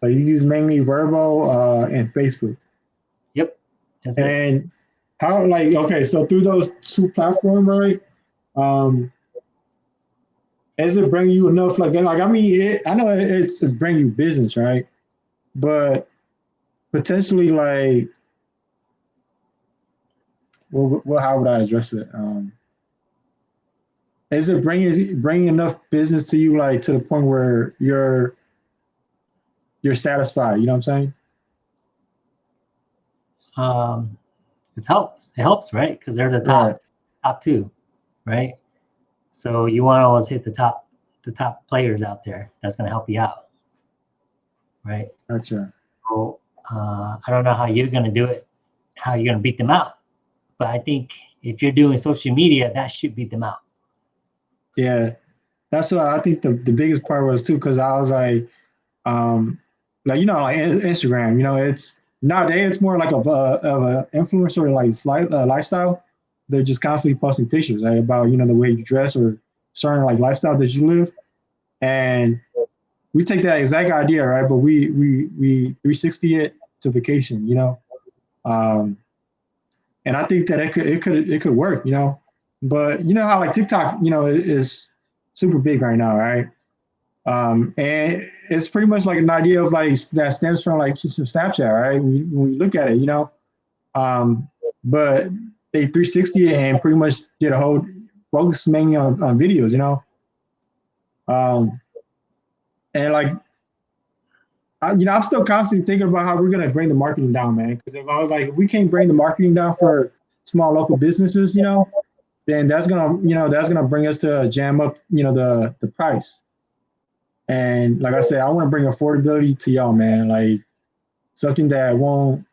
But you use mainly Vrbo uh, and Facebook. that's it. And how like okay, so through those two platforms, right? Um is it bring you enough like like I mean it, I know it- it's it's bring you business, right? But potentially like well, well how would I address it? Um is it bringing bringing enough business to you like to the point where you're you're satisfied, you know what I'm saying? Um, it helps. It helps, right? Because they're the top Right. top two, right? So you want to always hit the top the top players out there. That's going to help you out, right? Gotcha. So uh, I don't know how you're going to do it, how you're going to beat them out, but I think if you're doing social media, that should beat them out. Yeah, that's what I think the, the biggest part was too, because I was like, um, like you know, like Instagram, you know, it's nowadays it's more like of a of a influencer like uh, lifestyle. They're just constantly posting pictures about you know the way you dress or certain like lifestyle that you live, and we take that exact idea right, but we we we 360 it to vacation, you know, um, and I think that it could it could it could work, you know. But you know how like TikTok, you know, is, super big right now, right? Um, and it's pretty much like an idea of like that stems from like some Snapchat, right? When look at it, you know, um, but they 360 and pretty much did a whole focus mainly on, on videos, you know. Um, and like, I, you know, I'm still constantly thinking about how we're gonna bring the marketing down, man. Because if I was like, if we can't bring the marketing down for small local businesses, you know, then that's gonna you know that's gonna bring us to jam up you know the the price and like i said i want to bring affordability to y'all man like something that won't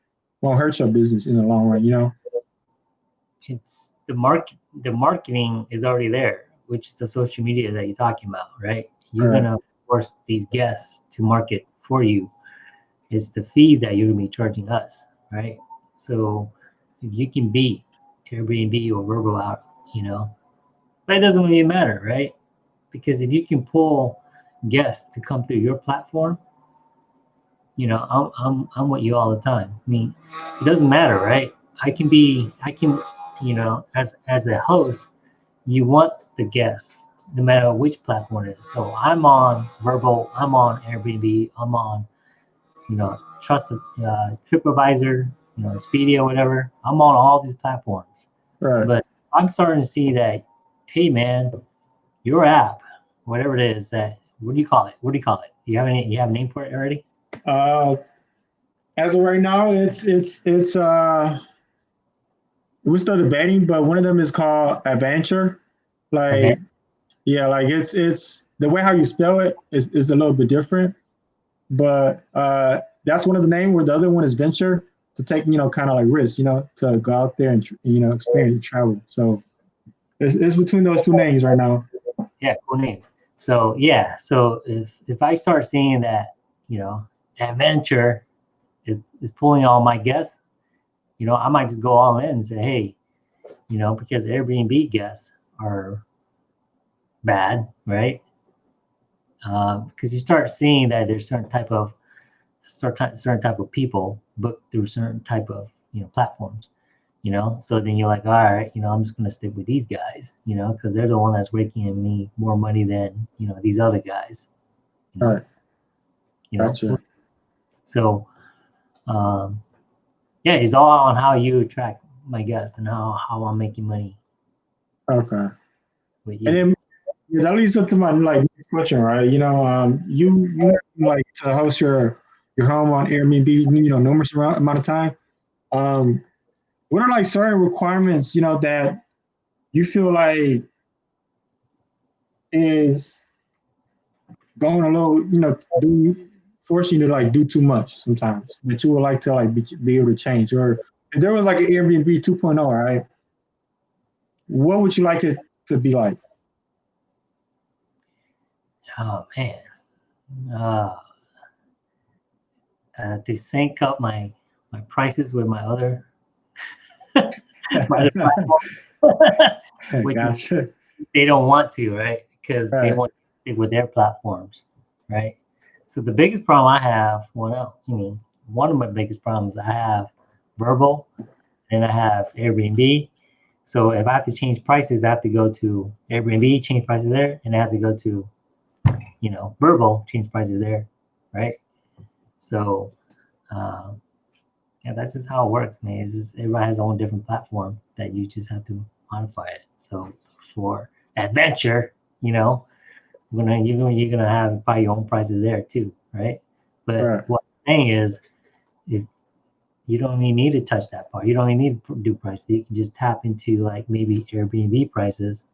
won't hurt your business in the long run you know It's the market. The marketing is already there, which is the social media that you're talking about, right? You're Right. gonna force these guests to market for you. It's the fees that you're gonna be charging us, right? So if you can beat Airbnb or Vrbo out, you know, but it doesn't really matter, right? Because if you can pull guests to come through your platform, you know, I'm I'm I'm with you all the time. I mean, it doesn't matter, right? I can be, I can, you know, as as a host, you want the guests, no matter which platform it is. So I'm on Vrbo, I'm on Airbnb, I'm on, you know, Trust uh, TripAdvisor, you know, Expedia, whatever. I'm on all these platforms. right But I'm starting to see that, hey man, your app, whatever it is, that what do you call it? What do you call it? You have any? You have a name for it already? uh as of right now it's it's it's uh we're still debating but one of them is called adventure like Okay. yeah like it's it's the way how you spell it is, is a little bit different but uh that's one of the name where the other one is venture to take you know kind of like risks, you know, to go out there and you know experience travel. So it's, it's between those two names right now. Yeah, cool names. So yeah, so if if I start seeing that, you know, adventure is is pulling all my guests, you know, I might just go all in and say, hey, you know, because Airbnb guests are bad, right? Uh, because you start seeing that there's certain type of certain certain type of people book through certain type of you know platforms, you know. So then you're like, all right, you know, I'm just gonna stick with these guys, you know, because they're the one that's raking me more money than you know these other guys. You know? Right. You know? Gotcha. So, um, yeah, it's all on how you attract my guests and how how I'm making money Okay. with you. And then yeah, that leads up to my like question, right? You know, um, you you like to host your your home on Airbnb, you know, numerous amount of time. Um, what are like certain requirements, you know, that you feel like is going a little, you know, do forcing you to like do too much sometimes that you would like to like be, be able to change, or if there was like an Airbnb 2.0, right? What would you like it to be like? Oh man, uh, uh, to sync up my my prices with my other. my other platform. Gotcha. they don't want to, right? Because they want to stick with their platforms, right? So the biggest problem I have, one of, I mean, one of my biggest problems I have Vrbo, and I have Airbnb. So if I have to change prices, I have to go to Airbnb, change prices there, and I have to go to, you know, Vrbo, change prices there, right? So, um, yeah, that's just how it works, man. It's just, everybody has their own different platform that you just have to modify it. So for adventure, you know, you're gonna you're gonna you're gonna have buy your own prices there too, right? But Right. what I'm saying is, if you don't even need to touch that part, you don't even need to do prices. You can just tap into like maybe Airbnb prices,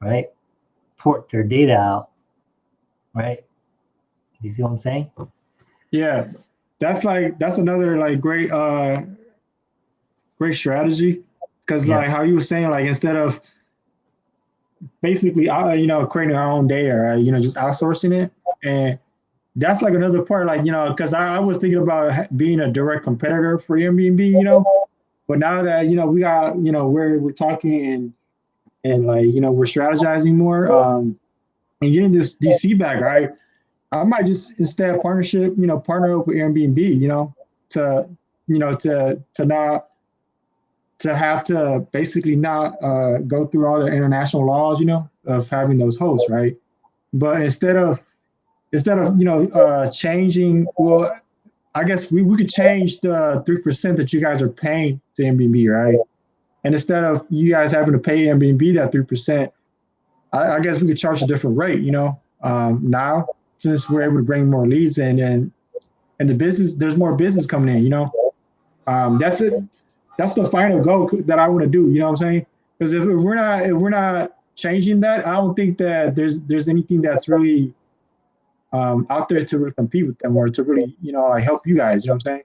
right? Port their data out, right? Do you see what I'm saying? Yeah, that's like that's another like great uh great strategy. Because Yeah. like how you were saying like instead of basically uh, you know creating our own data right? You know just outsourcing it. And that's like another part like you know because I, I was thinking about being a direct competitor for Airbnb you know? But now that you know we got you know we're we're talking and and like you know we're strategizing more um and getting this these feedback right I might just instead of partnership, you know, partner up with Airbnb, you know, to, you know, to to not to have to basically not uh, go through all the international laws, you know, of having those hosts, right? But instead of instead of you know uh, changing, well, I guess we, we could change the three percent that you guys are paying to Airbnb, right? And instead of you guys having to pay Airbnb that three percent, I, I guess we could charge a different rate, you know, um, now since we're able to bring more leads in and and the business there's more business coming in you know um, that's it that's the final goal that i want to do you know what i'm saying because if, if we're not if we're not changing that i don't think that there's there's anything that's really um, out there to really compete with them or to really you know like help you guys you know what i'm saying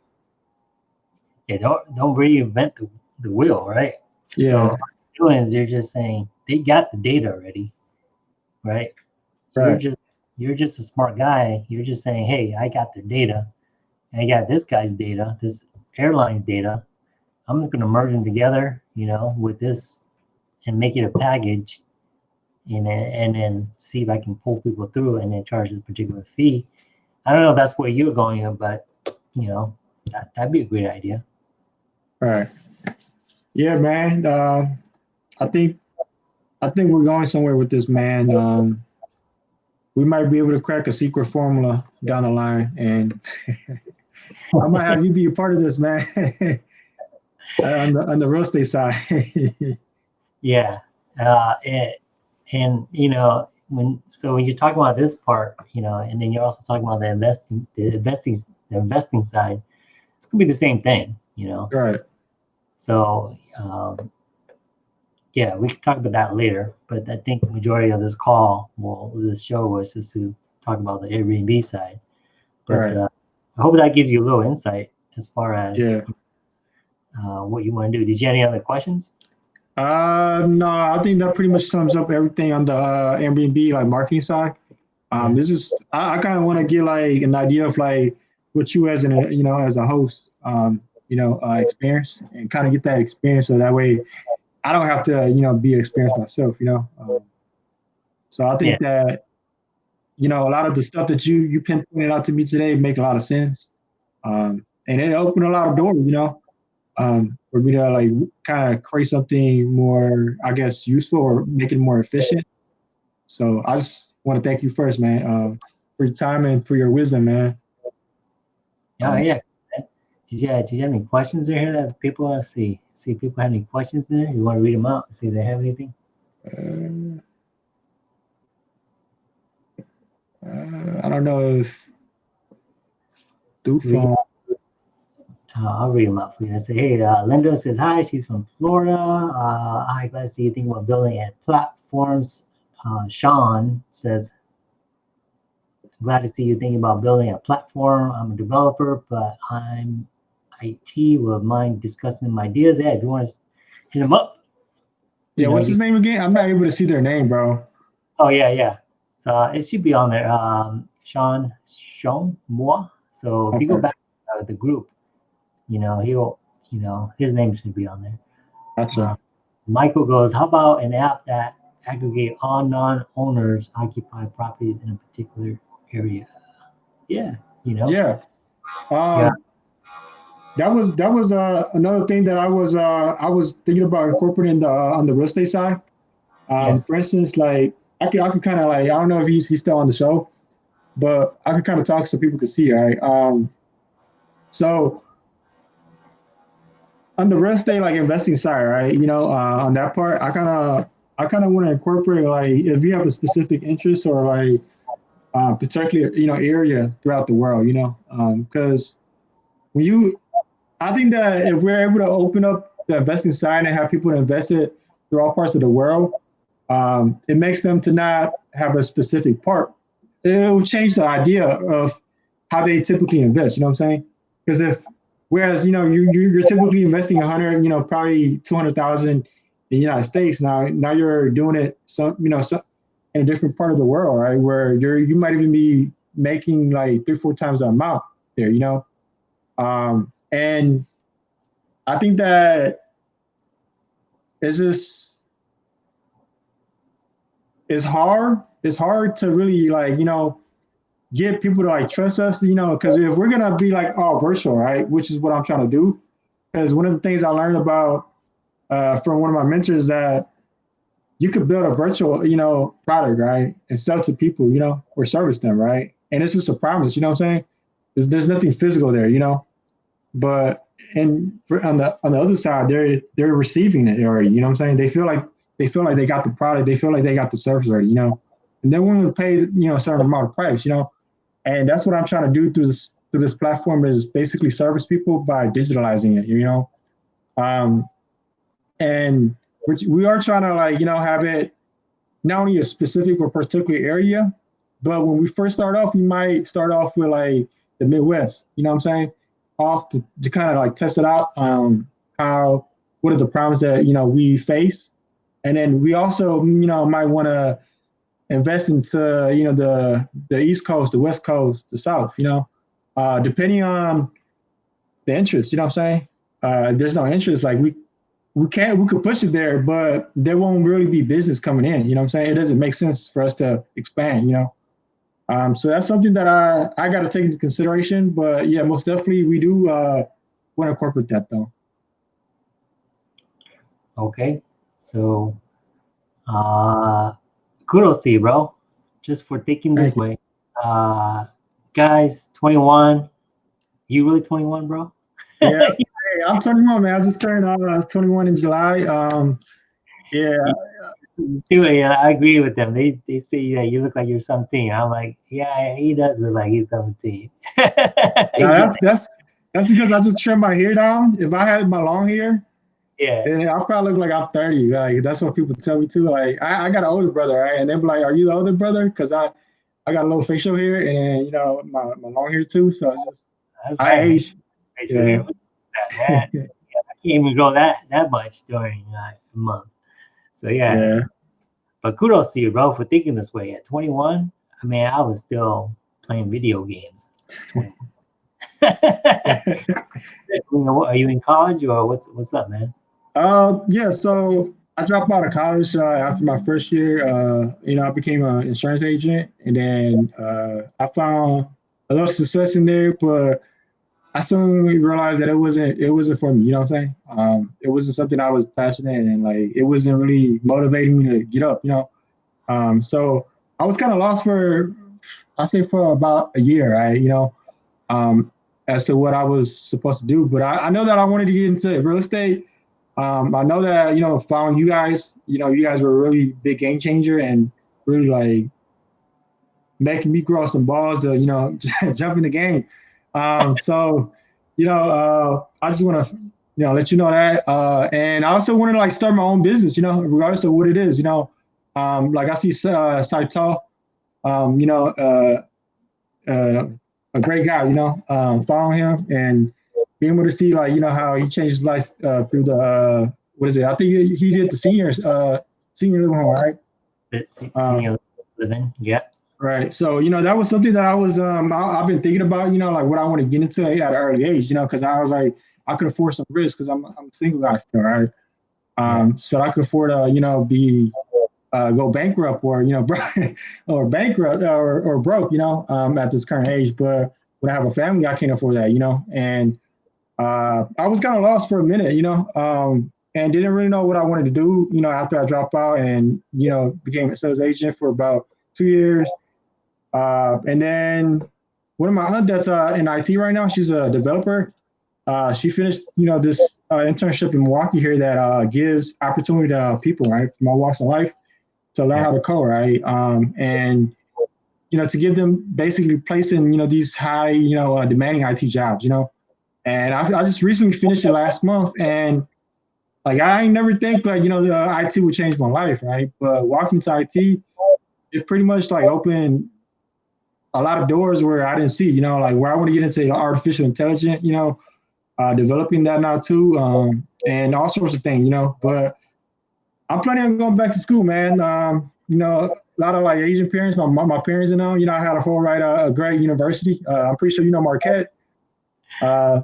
Yeah, don't don't reinvent the, the wheel, right? Yeah. So what you're doing is you're just saying they got the data already, right? You're Right. just you're just a smart guy. You're just saying, hey, I got their data, and I got this guy's data, this airline's data. I'm just gonna merge them together, you know, with this, and make it a package, and then and then see if I can pull people through, and then charge this particular fee. I don't know if that's where you're going, but you know, that that'd be a great idea. Right. Yeah, man. Um, I think I think we're going somewhere with this, man. Um, we might be able to crack a secret formula down the line, and I might have you be a part of this, man. on the on the real estate side. Yeah, uh, and, and you know when so when you're talking about this part, you know, and then you're also talking about the investing, the investing, the investing side, it's gonna be the same thing, you know. right. So um, yeah, we can talk about that later. But I think the majority of this call, well, this show was just to talk about the Airbnb side. But Right. uh, I hope that gives you a little insight as far as Yeah. uh, what you want to do. Did you have any other questions? Uh, no, I think that pretty much sums up everything on the uh, Airbnb like marketing side. Um, this is I, I kind of want to get like an idea of like what you as an you know as a host, um, you know, uh, experience and kind of get that experience so that way I don't have to you know be experienced myself, you know. Um, so I think that you know a lot of the stuff that you you pinpointed out to me today make a lot of sense, um, and it opened a lot of doors, you know um, for me to like kind of create something more, I guess, useful or make it more efficient. So I just want to thank you first, man, uh, for your time and for your wisdom, man. Oh yeah. Did you, did you have any questions in here that people want to see? See if people have any questions in there. You want to read them out? See if they have anything. Uh, uh, I don't know if. Dufon, uh, I'll read them out for you. I say, hey, uh, Linda says hi. She's from Florida. Uh, hi, glad to see you thinking about building and platforms. Uh, Sean says, glad to see you thinking about building a platform. I'm a developer, but I'm IT. Would mind discussing my ideas? Yeah, if you want to hit them up. Yeah, what's his name again? I'm not able to see their name, bro. Oh yeah, yeah. So uh, it should be on there. Um, Sean Sean Moore. So if okay. you go back to uh, the group, you know, he'll, you know, his name should be on there. Gotcha. Uh, Michael goes, how about an app that aggregate all non-owners occupied properties in a particular area? Yeah, you know. Yeah. Um, yeah. That was that was uh, another thing that I was uh, I was thinking about incorporating the uh, on the real estate side. Um, yeah. For instance, like I could I could kind of like I don't know if he's he's still on the show, but I could kind of talk so people could see. Right. Um, so on the real estate like investing side, right? You know, uh, on that part, I kind of I kind of want to incorporate like if you have a specific interest or like uh, particular you know area throughout the world, you know, because um, when you, I think that if we're able to open up the investing side and have people invest it through all parts of the world, um, it makes them to not have a specific part. It will change the idea of how they typically invest. You know what I'm saying? Because if Whereas, you know, you, you're typically investing 100, you know, probably 200,000 in the United States. Now, now you're doing it, some, you know, some, in a different part of the world, right? Where you're, you might even be making like three, four times the amount there, you know? Um, and I think that it's just, it's hard. It's hard to really like, you know, get people to like trust us, you know, because if we're gonna be like all virtual, right, which is what I'm trying to do, because one of the things I learned about uh, from one of my mentors that you could build a virtual, you know, product, right, and sell to people, you know, or service them, right, and it's just a promise, you know what I'm saying? There's, there's nothing physical there, you know, but and for, on the on the other side, they're they're receiving it already, you know what I'm saying? They feel like they feel like they got the product, they feel like they got the service already, you know, and they're willing to pay, you know, a certain amount of price, you know and that's what I'm trying to do through this through this platform is basically service people by digitalizing it, you know. Um, and which we are trying to like, you know, have it not only a specific or particular area, but when we first start off, we might start off with like the Midwest, you know what I'm saying? Off to, to kind of like test it out. Um, how, what are the problems that, you know, we face? And then we also, you know, might want to invest into you know the the East Coast, the West Coast, the South. You know, uh, depending on the interest. You know what I'm saying? Uh, there's no interest. Like we we can't we could push it there, but there won't really be business coming in. You know what I'm saying? It doesn't make sense for us to expand. You know. Um, so that's something that I I got to take into consideration. But yeah, most definitely we do uh, want to incorporate that though. Okay, so uh, kudos to you, bro, just for thinking this way. Uh, guys, 21. You really 21, bro? yeah, hey, I'm 21, man. I just turned uh, 21 in July. Um, yeah. Still, yeah, I agree with them. They they say yeah, you look like you're something. I'm like, yeah, he does look like he's 17. yeah, that's that's that's because I just trimmed my hair down. If I had my long hair, yeah. And I probably look like I'm 30. Like that's what people tell me too. Like I, I got an older brother, right? And they're like, Are you the older brother? Because I I got a little facial hair and you know my, my long hair too. So it's just that's I age. Yeah. yeah. can't even grow that that much during uh, a month. So yeah. Yeah. But kudos to you, bro, for thinking this way. At 21, I mean, I was still playing video games. Are you in college or what's what's up, man? Uh, yeah. So I dropped out of college uh, after my first year. Uh, you know, I became an insurance agent, and then uh, I found a lot of success in there, but I soon realized that it wasn't it wasn't for me. You know what I'm saying? Um, it wasn't something I was passionate and like it wasn't really motivating me to get up. You know, um, so I was kind of lost for I say for about a year. Right? You know, um, as to what I was supposed to do, but I, I know that I wanted to get into real estate. Um, I know that you know, following you guys, you know, you guys were a really big game changer and really like making me grow some balls to you know jump in the game. Um, so, you know, uh, I just want to, you know, let you know that. Uh, and I also wanted to like start my own business, you know, regardless of what it is, you know, um, like I see uh, Saito, um, you know, uh, uh, a great guy, you know, um, following him and being able to see like, you know, how he changed his life uh, through the, uh, what is it? I think he, did the seniors, uh, senior living home, right? Um, Senior living, yeah. Right. So, you know, that was something that I was, um, I, I've been thinking about, you know, like what I want to get into at an early age, you know, because I was like, I could afford some risk because I'm, I'm a single guy still, right? Um, so I could afford to, you know, be, uh, go bankrupt or, you know, or bankrupt or, or broke, you know, um, at this current age. But when I have a family, I can't afford that, you know, and, uh, I was kind of lost for a minute, you know, um, and didn't really know what I wanted to do, you know, after I dropped out and, you know, became a sales agent for about two years. Uh, and then one of my aunt that's uh, in IT right now, she's a developer. Uh, she finished, you know, this uh, internship in Milwaukee here that uh, gives opportunity to people, right, from all walks of life, to learn how to code, right, um, and you know, to give them basically placing, you know, these high, you know, uh, demanding IT jobs, you know. And I, I just recently finished it last month, and like I never think like you know the IT would change my life, right? But walking to IT, it pretty much like opened a lot of doors where I didn't see, you know, like where I want to get into artificial intelligence, you know, uh, developing that now too, um, and all sorts of things, you know. But I'm planning on going back to school, man. Um, you know, a lot of like Asian parents, my my, my parents and all, you know, I had a whole right uh, a great university. Uh, I'm pretty sure you know Marquette. Uh,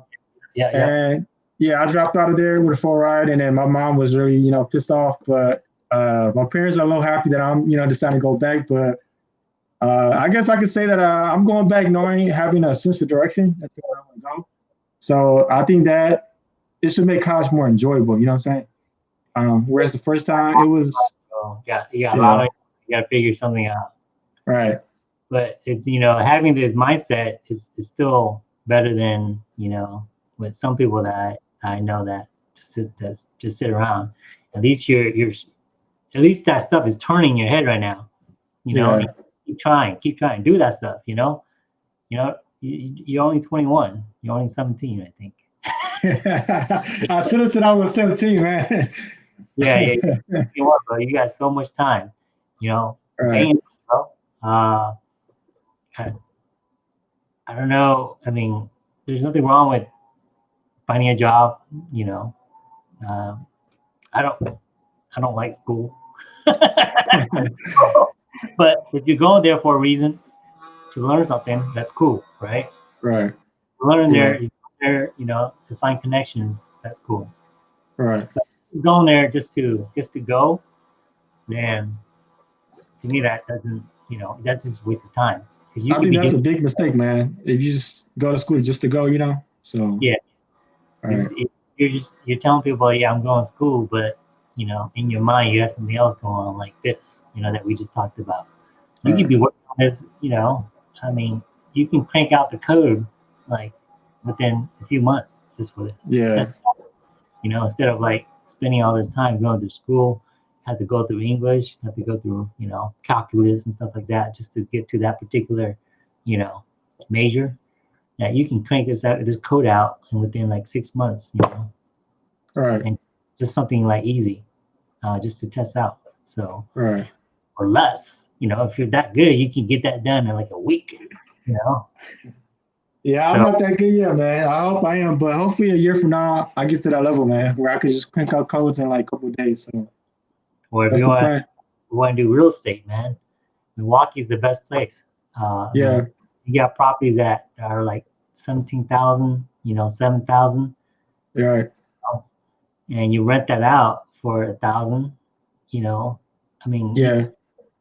Yeah, yeah. and yeah, I dropped out of there with a full ride, and then my mom was really, you know, pissed off. But uh, my parents are a little happy that I'm, you know, deciding to go back. But uh, I guess I could say that uh, I'm going back knowing having a sense of direction. That's where I want to go. So I think that it should make college more enjoyable. You know what I'm saying? Um, whereas the first time it was So, yeah, you got a Yeah. lot of, you got to figure something out. right, but it's you know having this mindset is, is still better than you know with some people that I, I know that just sit, that just sit around. At least you're you're at least that stuff is turning your head right now. You know, Yeah. Keep trying, keep trying, do that stuff. You know, you know you, you're only 21, you're only 17, I think. I should have said I was 17, man. Yeah, yeah, yeah. you are, bro. You got so much time. You know, right, bro. Uh, I, I don't know. I mean, there's nothing wrong with finding a job. You know, um, I don't. I don't like school. but if you go there for a reason to learn something, that's cool, right? right, Learn Yeah. there, you're there, you know, to find connections. That's cool. right. You're going there just to just to go, then to me that doesn't, you know, that's just a waste of time. You I think that's a big mistake, man. If you just go to school just to go, you know. So Yeah. Right. you're just you're telling people, yeah, I'm going to school, but you know, in your mind you have something else going on like this, you know, that we just talked about. You Right. could be working on this, you know. I mean, you can crank out the code like within a few months just for this. Yeah. That's- you know, instead of like spending all this time going to school, have to go through English, have to go through, you know, calculus and stuff like that just to get to that particular, you know, major. That you can crank this out, this code out, and within like six months, you know, Right. And just something like easy, uh, just to test out. So Right. or less, you know, if you're that good, you can get that done in like a week, you know. Yeah, I'm not that good yet, man. I hope I am, but hopefully a year from now I get to that level, man, where I could just crank out codes in like a couple of days. So Or if you want, plan. want to do real estate, man, Milwaukee's the best place. Uh, Yeah, you got properties that are like seventeen thousand, you know, seven thousand, you're right. And you rent that out for a thousand. You know, I mean, Yeah,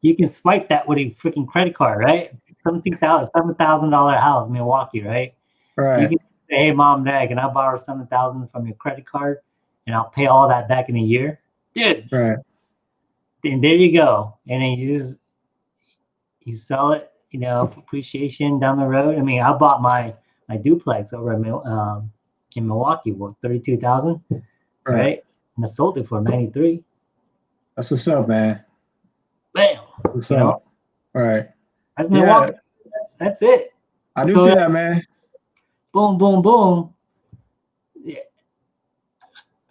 you can swipe that with a freaking credit card, right? Seventeen thousand, seven thousand dollar house, Milwaukee, right? Right. You can say, hey, mom, dad, can I borrow seven thousand from your credit card, and I'll pay all that back in a year, dude. Right. Then there you go, and then you just you sell it, you know, for appreciation down the road. I mean, I bought my my duplex over in um, in Milwaukee for thirty two thousand, Right. right? And I sold it for ninety three. That's what's up, man. Bam, What's You know? up? All right. that's Yeah. Milwaukee. That's, that's it. I do So- see that, man. boom, boom, boom. Yeah.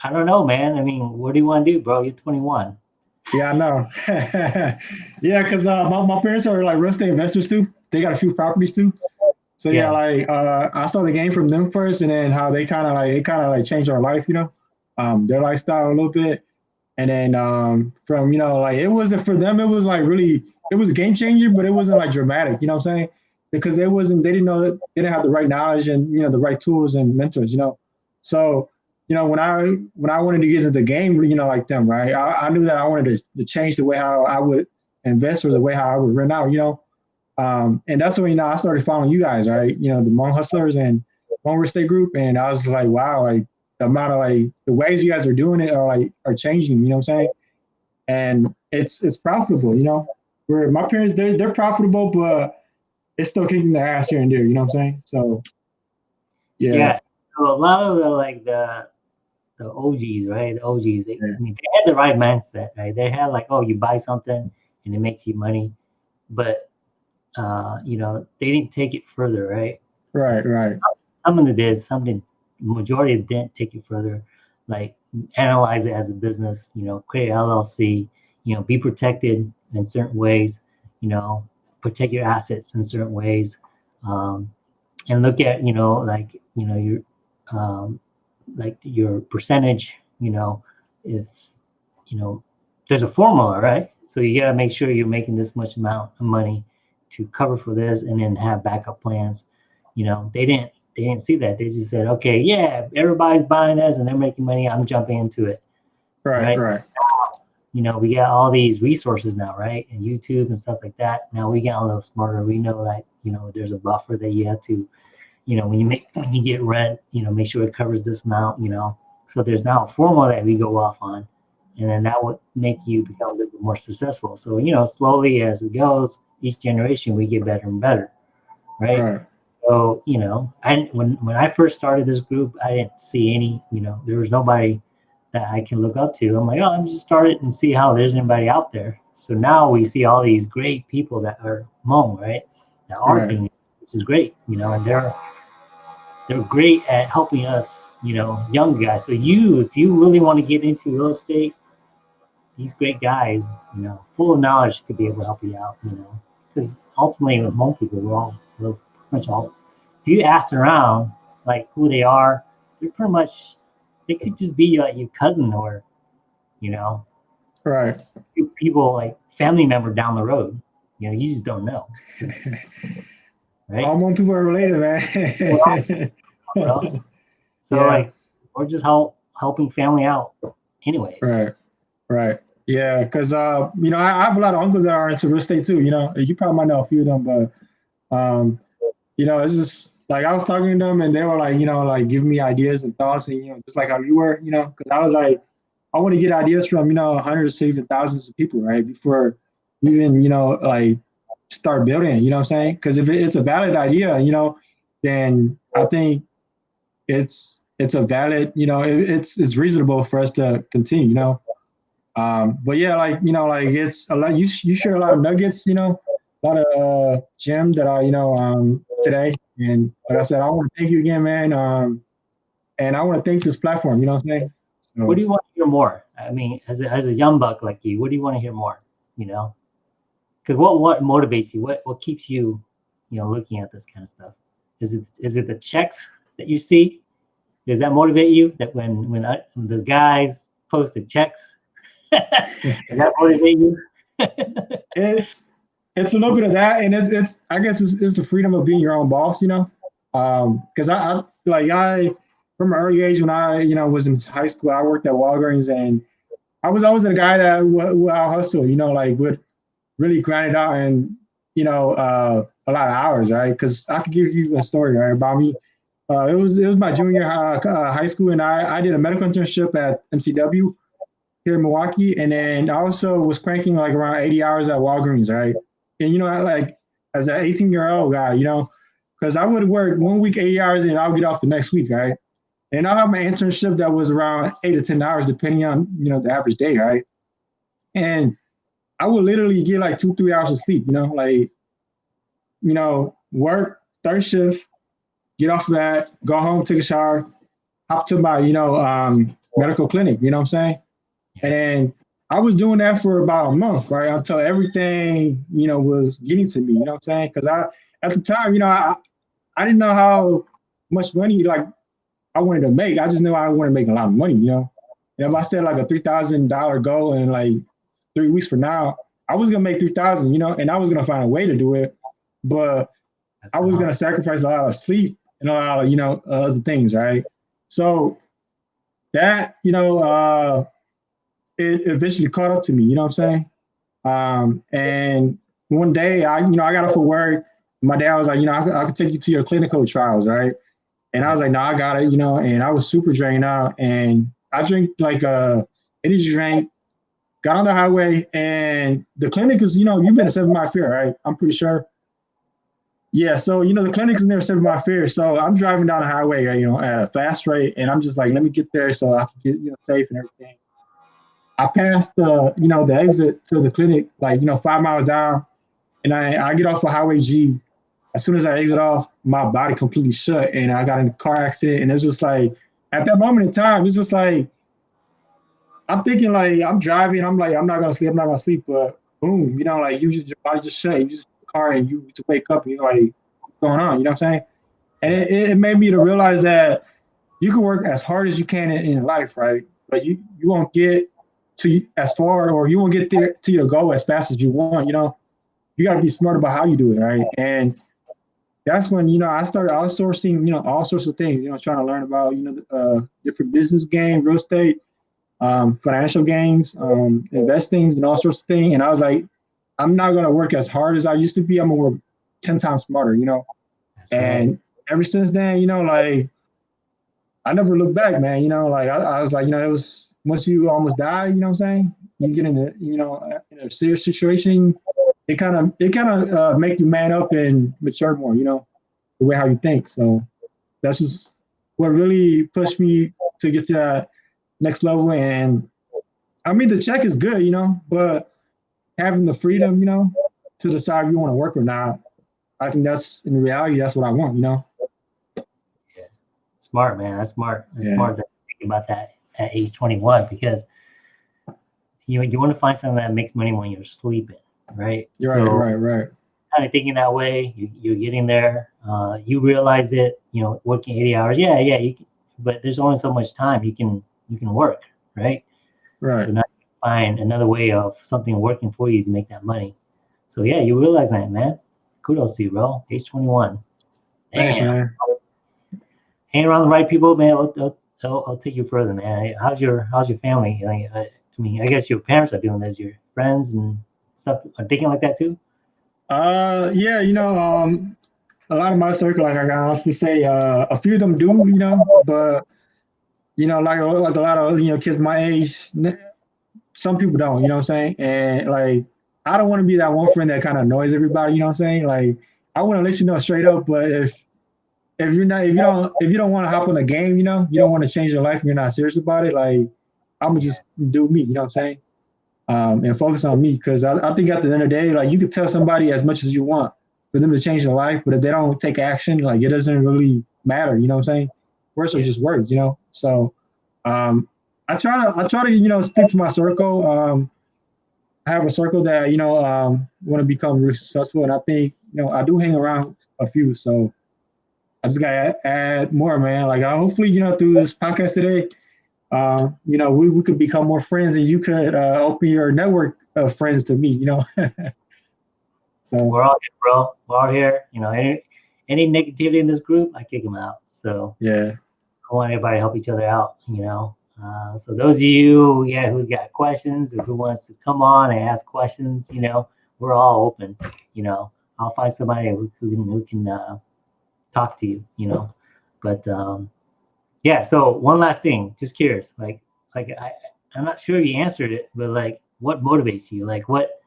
I don't know, man. I mean, what do you want to do, bro? You're 21. Yeah, I know. yeah, because uh, my, my parents are like real estate investors too. They got a few properties too. So yeah, Yeah. like uh, I saw the game from them first, and then how they kind of like it kind of like changed our life, you know, um, their lifestyle a little bit. And then um, from you know like it wasn't for them. It was like really it was a game changer, but it wasn't like dramatic. You know what I'm saying? Because they wasn't they didn't know that they didn't have the right knowledge and you know the right tools and mentors. You know, so you know, when I when I wanted to get into the game, you know, like them, right? I, I knew that I wanted to, to change the way how I would invest or the way how I would rent out, you know. Um, and that's when you know I started following you guys, right? You know, the Hmong Hustlers and Hmong Real Estate Group, and I was like, wow, like the amount of like the ways you guys are doing it are like are changing, you know what I'm saying? And it's it's profitable, you know. Where my parents they're they're profitable, but it's still kicking their ass here and there, you know what I'm saying? So Yeah. yeah, So a lot of the like the the OGs, right? The OGs, they, Yeah. I mean, they had the right mindset, right? They had like, oh, you buy something and it makes you money, but uh, you know, they didn't take it further, right? right, right, Some of them did, some didn't. Majority didn't take it further, like analyze it as a business, you know, create LLC, you know, be protected in certain ways, you know, protect your assets in certain ways, um, and look at, you know, like, you know, your, um, like your percentage, you know, if, you know, there's a formula, right? So you got to make sure you're making this much amount of money to cover for this and then have backup plans. You know, they didn't they didn't see that. They just said, okay, yeah, everybody's buying this and they're making money. I'm jumping into it. right, Right. right. You know, we got all these resources now, right? And YouTube and stuff like that. Now we get a little smarter. We know that, you know, there's a buffer that you have to, you know, when you make when you get rent, you know, make sure it covers this amount, you know. So there's now a formula that we go off on. And then that would make you become a little bit more successful. So, you know, slowly as it goes, each generation we get better and better. Right. So, you know, I when when I first started this group, I didn't see any, you know, there was nobody that I can look up to. I'm like, oh, I'm just started and see how there's anybody out there. So now we see all these great people that are Hmong, right? That are Right. doing it, which is great, you know, and they're they're great at helping us, you know, young guys. So you, if you really want to get into real estate, these great guys, you know, full of knowledge could be able to help you out, you know, because ultimately with Hmong people, we're all we're pretty much all. If you ask around like who they are, they're pretty much they could just be like your cousin or, you know, Right. people like family member down the road. You know, you just don't know, right? All Hmong people are related, man. Well, So Yeah. like, we're just help helping family out, anyways. right. Right. Yeah, because uh, you know, I, I have a lot of uncles that are into real estate too. You know, you probably might know a few of them, but um, you know, it's just like I was talking to them, and they were like, you know, like giving me ideas and thoughts, and you know, just like how you were, you know, because I was like, I want to get ideas from you know hundreds even thousands of people, right, before even you know like start building. You know what I'm saying? Because if it's a valid idea, you know, then I think it's it's a valid, you know, it, it's it's reasonable for us to continue, you know. Um, but yeah, like you know, like it's a lot. You you share a lot of nuggets, you know, a lot of uh, gem that I, you know, um, today. And like I said, I want to thank you again, man. Um, and I want to thank this platform. You know what I'm saying? So, What do you want to hear more? I mean, as a, as a young buck like you, what do you want to hear more? You know, because what what motivates you? What what keeps you, you know, looking at this kind of stuff? Is it is it the checks that you see? Does that motivate you? That when when I, the guys post the checks, does that motivate you? it's it's a little bit of that, and it's it's I guess it's, it's the freedom of being your own boss, you know. Um, because I, I like I from an early age when I you know was in high school, I worked at Walgreens, and I was always a guy that would, would hustle, you know, like would really grind it out and you know uh, a lot of hours, right? Because I could give you a story right about me. Uh, it was it was my junior uh, uh, high school, and I, I did a medical internship at MCW here in Milwaukee, and then I also was cranking like around 80 hours at Walgreens, right? And you know, I like as an 18 year old guy, you know, because I would work one week 80 hours and I'll get off the next week, right? And I'll have my internship that was around eight to 10 hours, depending on you know the average day, right? And I would literally get like two, three hours of sleep, you know, like you know, work third shift, get off of that, go home, take a shower, hop to my, you know, um, medical clinic, you know what I'm saying? And then I was doing that for about a month, right? Until everything, you know, was getting to me, you know what I'm saying? Because I, at the time, you know, I, I didn't know how much money like I wanted to make. I just knew I wanted to make a lot of money, you know. And if I said like a three thousand dollar goal in like three weeks from now, I was gonna make three thousand, you know, and I was gonna find a way to do it. But That's I was awesome. gonna sacrifice a lot of sleep and a lot of you know other things, right? So that you know, uh, it eventually caught up to me. You know what I'm saying? Um, and one day, I you know I got off of work. My dad was like, you know, I, I could take you to your clinical trials, right? And I was like, no, I got it, you know. And I was super drained out, and I drink like a energy drink. Got on the highway, and the clinic is, you know, you've been to Seven Mile Fair, right? I'm pretty sure. Yeah, so you know the clinic is near Seven Mile Fair, so I'm driving down the highway, you know, at a fast rate, and I'm just like, let me get there so I can get you know safe and everything. I passed the you know the exit to the clinic, like you know five miles down, and I I get off of Highway G. As soon as I exit off, my body completely shut, and I got in a car accident, and it's just like at that moment in time, it's just like I'm thinking like I'm driving, I'm like I'm not gonna sleep, I'm not gonna sleep, but boom, you know, like you just your body just shut, you just car and you to wake up and you're like, what's going on? You know what I'm saying? And it, it made me to realize that you can work as hard as you can in, in life, right? But you you won't get to as far or you won't get there to your goal as fast as you want. You know, you got to be smart about how you do it, right? And that's when you know I started outsourcing, you know, all sorts of things. You know, trying to learn about you know uh, different business game, real estate, um, financial gains, um, investings, and all sorts of things. And I was like, I'm not gonna work as hard as I used to be. I'm gonna work ten times smarter, you know. That's right. And ever since then, you know, like I never looked back, man. You know, like I, I was like, you know, it was once you almost die, you know what I'm saying? You get in a, you know, in a serious situation, it kind of, it kind of uh, make you man up and mature more, you know, the way how you think. So that's just what really pushed me to get to that next level. And I mean, the check is good, you know, but having the freedom, you know, to decide if you want to work or not, I think that's in reality, that's what I want, you know. Yeah. Smart, man. That's smart. That's Yeah. smart to think about that at age 21 because you you want to find something that makes money when you're sleeping, right? You're so right, right, right. kind of thinking that way, you, you're getting there. Uh, you realize it, you know, working 80 hours. Yeah, yeah. You, can- but there's only so much time you can you can work, right? Right. So now you find another way of something working for you to make that money. So yeah, you realize that, man. Kudos to you, bro. Age 21. Thanks, man. hang around the right people, man. I'll, I'll, I'll, I'll take you further, man. How's your How's your family? Like, I, I mean, I guess your parents are doing this. Your friends and stuff are thinking like that too. Uh, yeah, you know, um, a lot of my circle, like I can honestly say, uh, a few of them do, you know, but you know, like like a lot of you know kids my age, some people don't, you know what I'm saying? And like, I don't want to be that one friend that kind of annoys everybody, you know what I'm saying? Like, I want to let you know straight up, but if if you're not, if you don't, if you don't want to hop on the game, you know, you don't want to change your life, and you're not serious about it, like, I'm gonna just do me, you know what I'm saying? um, and focus on me because I, I think at the end of the day, like you could tell somebody as much as you want for them to change their life, but if they don't take action, like it doesn't really matter. You know what I'm saying? Words are just words, you know. So um, I try to I try to you know stick to my circle. Um, I have a circle that you know um, want to become really successful, and I think you know I do hang around a few. So I just gotta add more, man. Like, I, hopefully, you know, through this podcast today, uh, you know, we, we could become more friends, and you could uh, open your network of friends to me. You know. so We're all here, bro. We're all here. You know, any any negativity in this group, I kick them out. So yeah, I want everybody to help each other out. You know. Uh, so those of you, yeah, who's got questions or who wants to come on and ask questions, you know, we're all open. You know, I'll find somebody who, who can who can uh, talk to you. You know, but um, yeah. So one last thing, just curious, like like I I'm not sure you answered it, but like what motivates you? Like what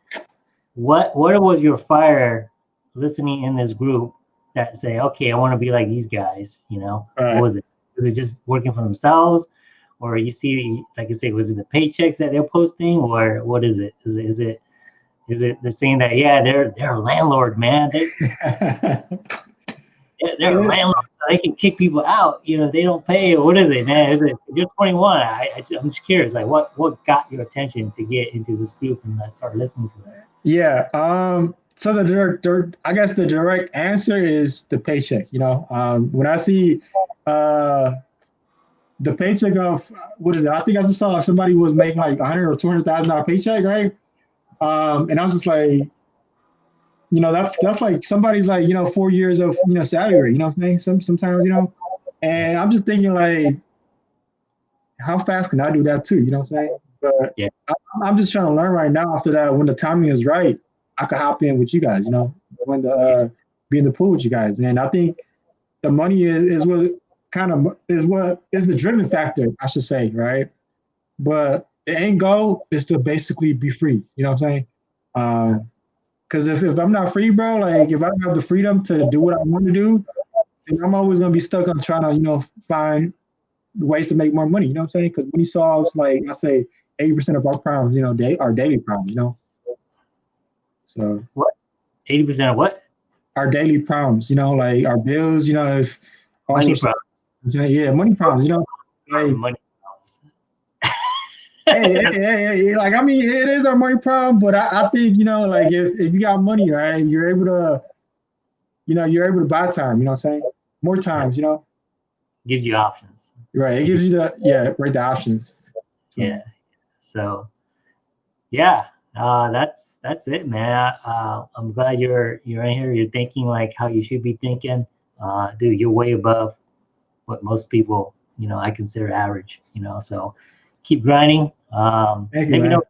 what what was your fire listening in this group that say, okay, I want to be like these guys, you know? Right. What was it? Was it just working for themselves? Or you see, like I say, was it the paychecks that they're posting, or what is it? Is it is it is it the saying that yeah, they're they're a landlord, man. They they're, Yeah. landlord. They can kick people out. You know, they don't pay. What is it, man? Is it you're 21? I, I I'm just curious. Like, what what got your attention to get into this group and uh, start listening to us? yeah. Um. So the direct, dir- I guess the direct answer is the paycheck. You know, um, when I see uh, the paycheck of what is it? I think I just saw somebody was making like hundred or two hundred thousand dollar paycheck, right? Um, and I was just like, you know, that's that's like somebody's like you know four years of you know salary. You know what I'm saying? Some sometimes you know, and I'm just thinking like, how fast can I do that too? You know what I'm saying? But Yeah. I, I'm just trying to learn right now, so that when the timing is right, I could hop in with you guys. You know, when the uh, be in the pool with you guys, and I think the money is, is what kind of is what is the driven factor, I should say, right? But the end goal is to basically be free. You know what I'm saying? Um, because if, if I'm not free, bro, like if I don't have the freedom to do what I want to do, then I'm always gonna be stuck on trying to, you know, find ways to make more money. You know what I'm saying? Because money solves like I say 80% of our problems, you know, day our daily problems, you know. So what? 80% of what? our daily problems, you know, like our bills, you know, if Money sorts yeah, money problems, you know. Like, Money hey, hey, hey, hey, like I mean, it is our money problem, but I, I think you know, like if, if you got money, right, you're able to, you know, you're able to buy time. You know what I'm saying? More times, you know. gives you options. Right. It gives you the yeah, right, the options. So, Yeah. So, yeah, uh, that's that's it, man. Uh, I'm glad you're you're in here. You're thinking like how you should be thinking. Uh, dude, you're way above what most people, you know, I consider average. You know, so keep grinding. Um, Thank you, maybe man. know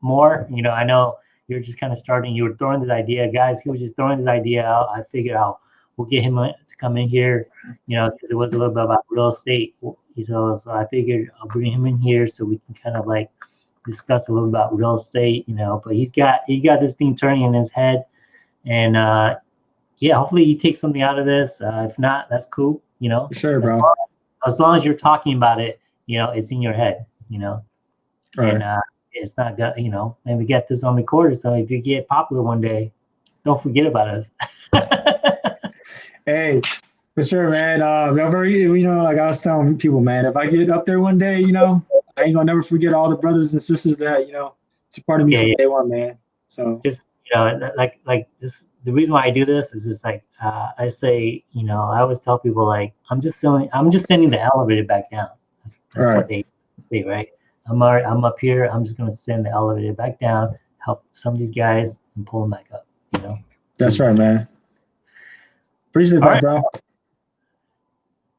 more. You know, I know you're just kind of starting. You were throwing this idea, guys. He was just throwing this idea out. I figured out we'll get him to come in here. You know, because it was a little bit about real estate. So, so I figured I'll bring him in here so we can kind of like discuss a little about real estate. You know, but he's got he got this thing turning in his head, and uh, yeah, hopefully you take something out of this. Uh, if not, that's cool. You know, For sure, as bro. long, as long as you're talking about it, you know, it's in your head. You know, and Right. uh, it's not got you know and we get this on the recorder so if you get popular one day don't forget about us Hey, for sure, man. Uh, you know, like I was telling people, man, if I get up there one day, you know, I ain't gonna never forget all the brothers and sisters that, you know, supported me Yeah, from yeah. day one, man. So just you know like like this the reason why i do this is just like uh, i say you know i always tell people like i'm just sending i'm just sending the elevator back down that's, Right. what they say right i'm already, i'm up here i'm just going to send the elevator back down help some of these guys and pull them back up you know that's right, man. Appreciate that, right. bro.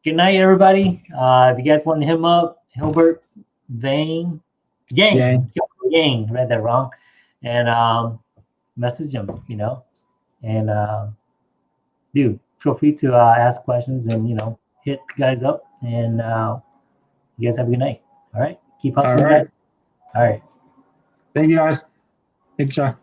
good night everybody uh if you guys want to hit him up hilbert vane yang Yang. yang read that wrong and um message him you know and uh dude feel free to uh ask questions and you know hit guys up and uh you guys have a good night all right keep hustling All right. all right Thank you guys. Thank you, Sean.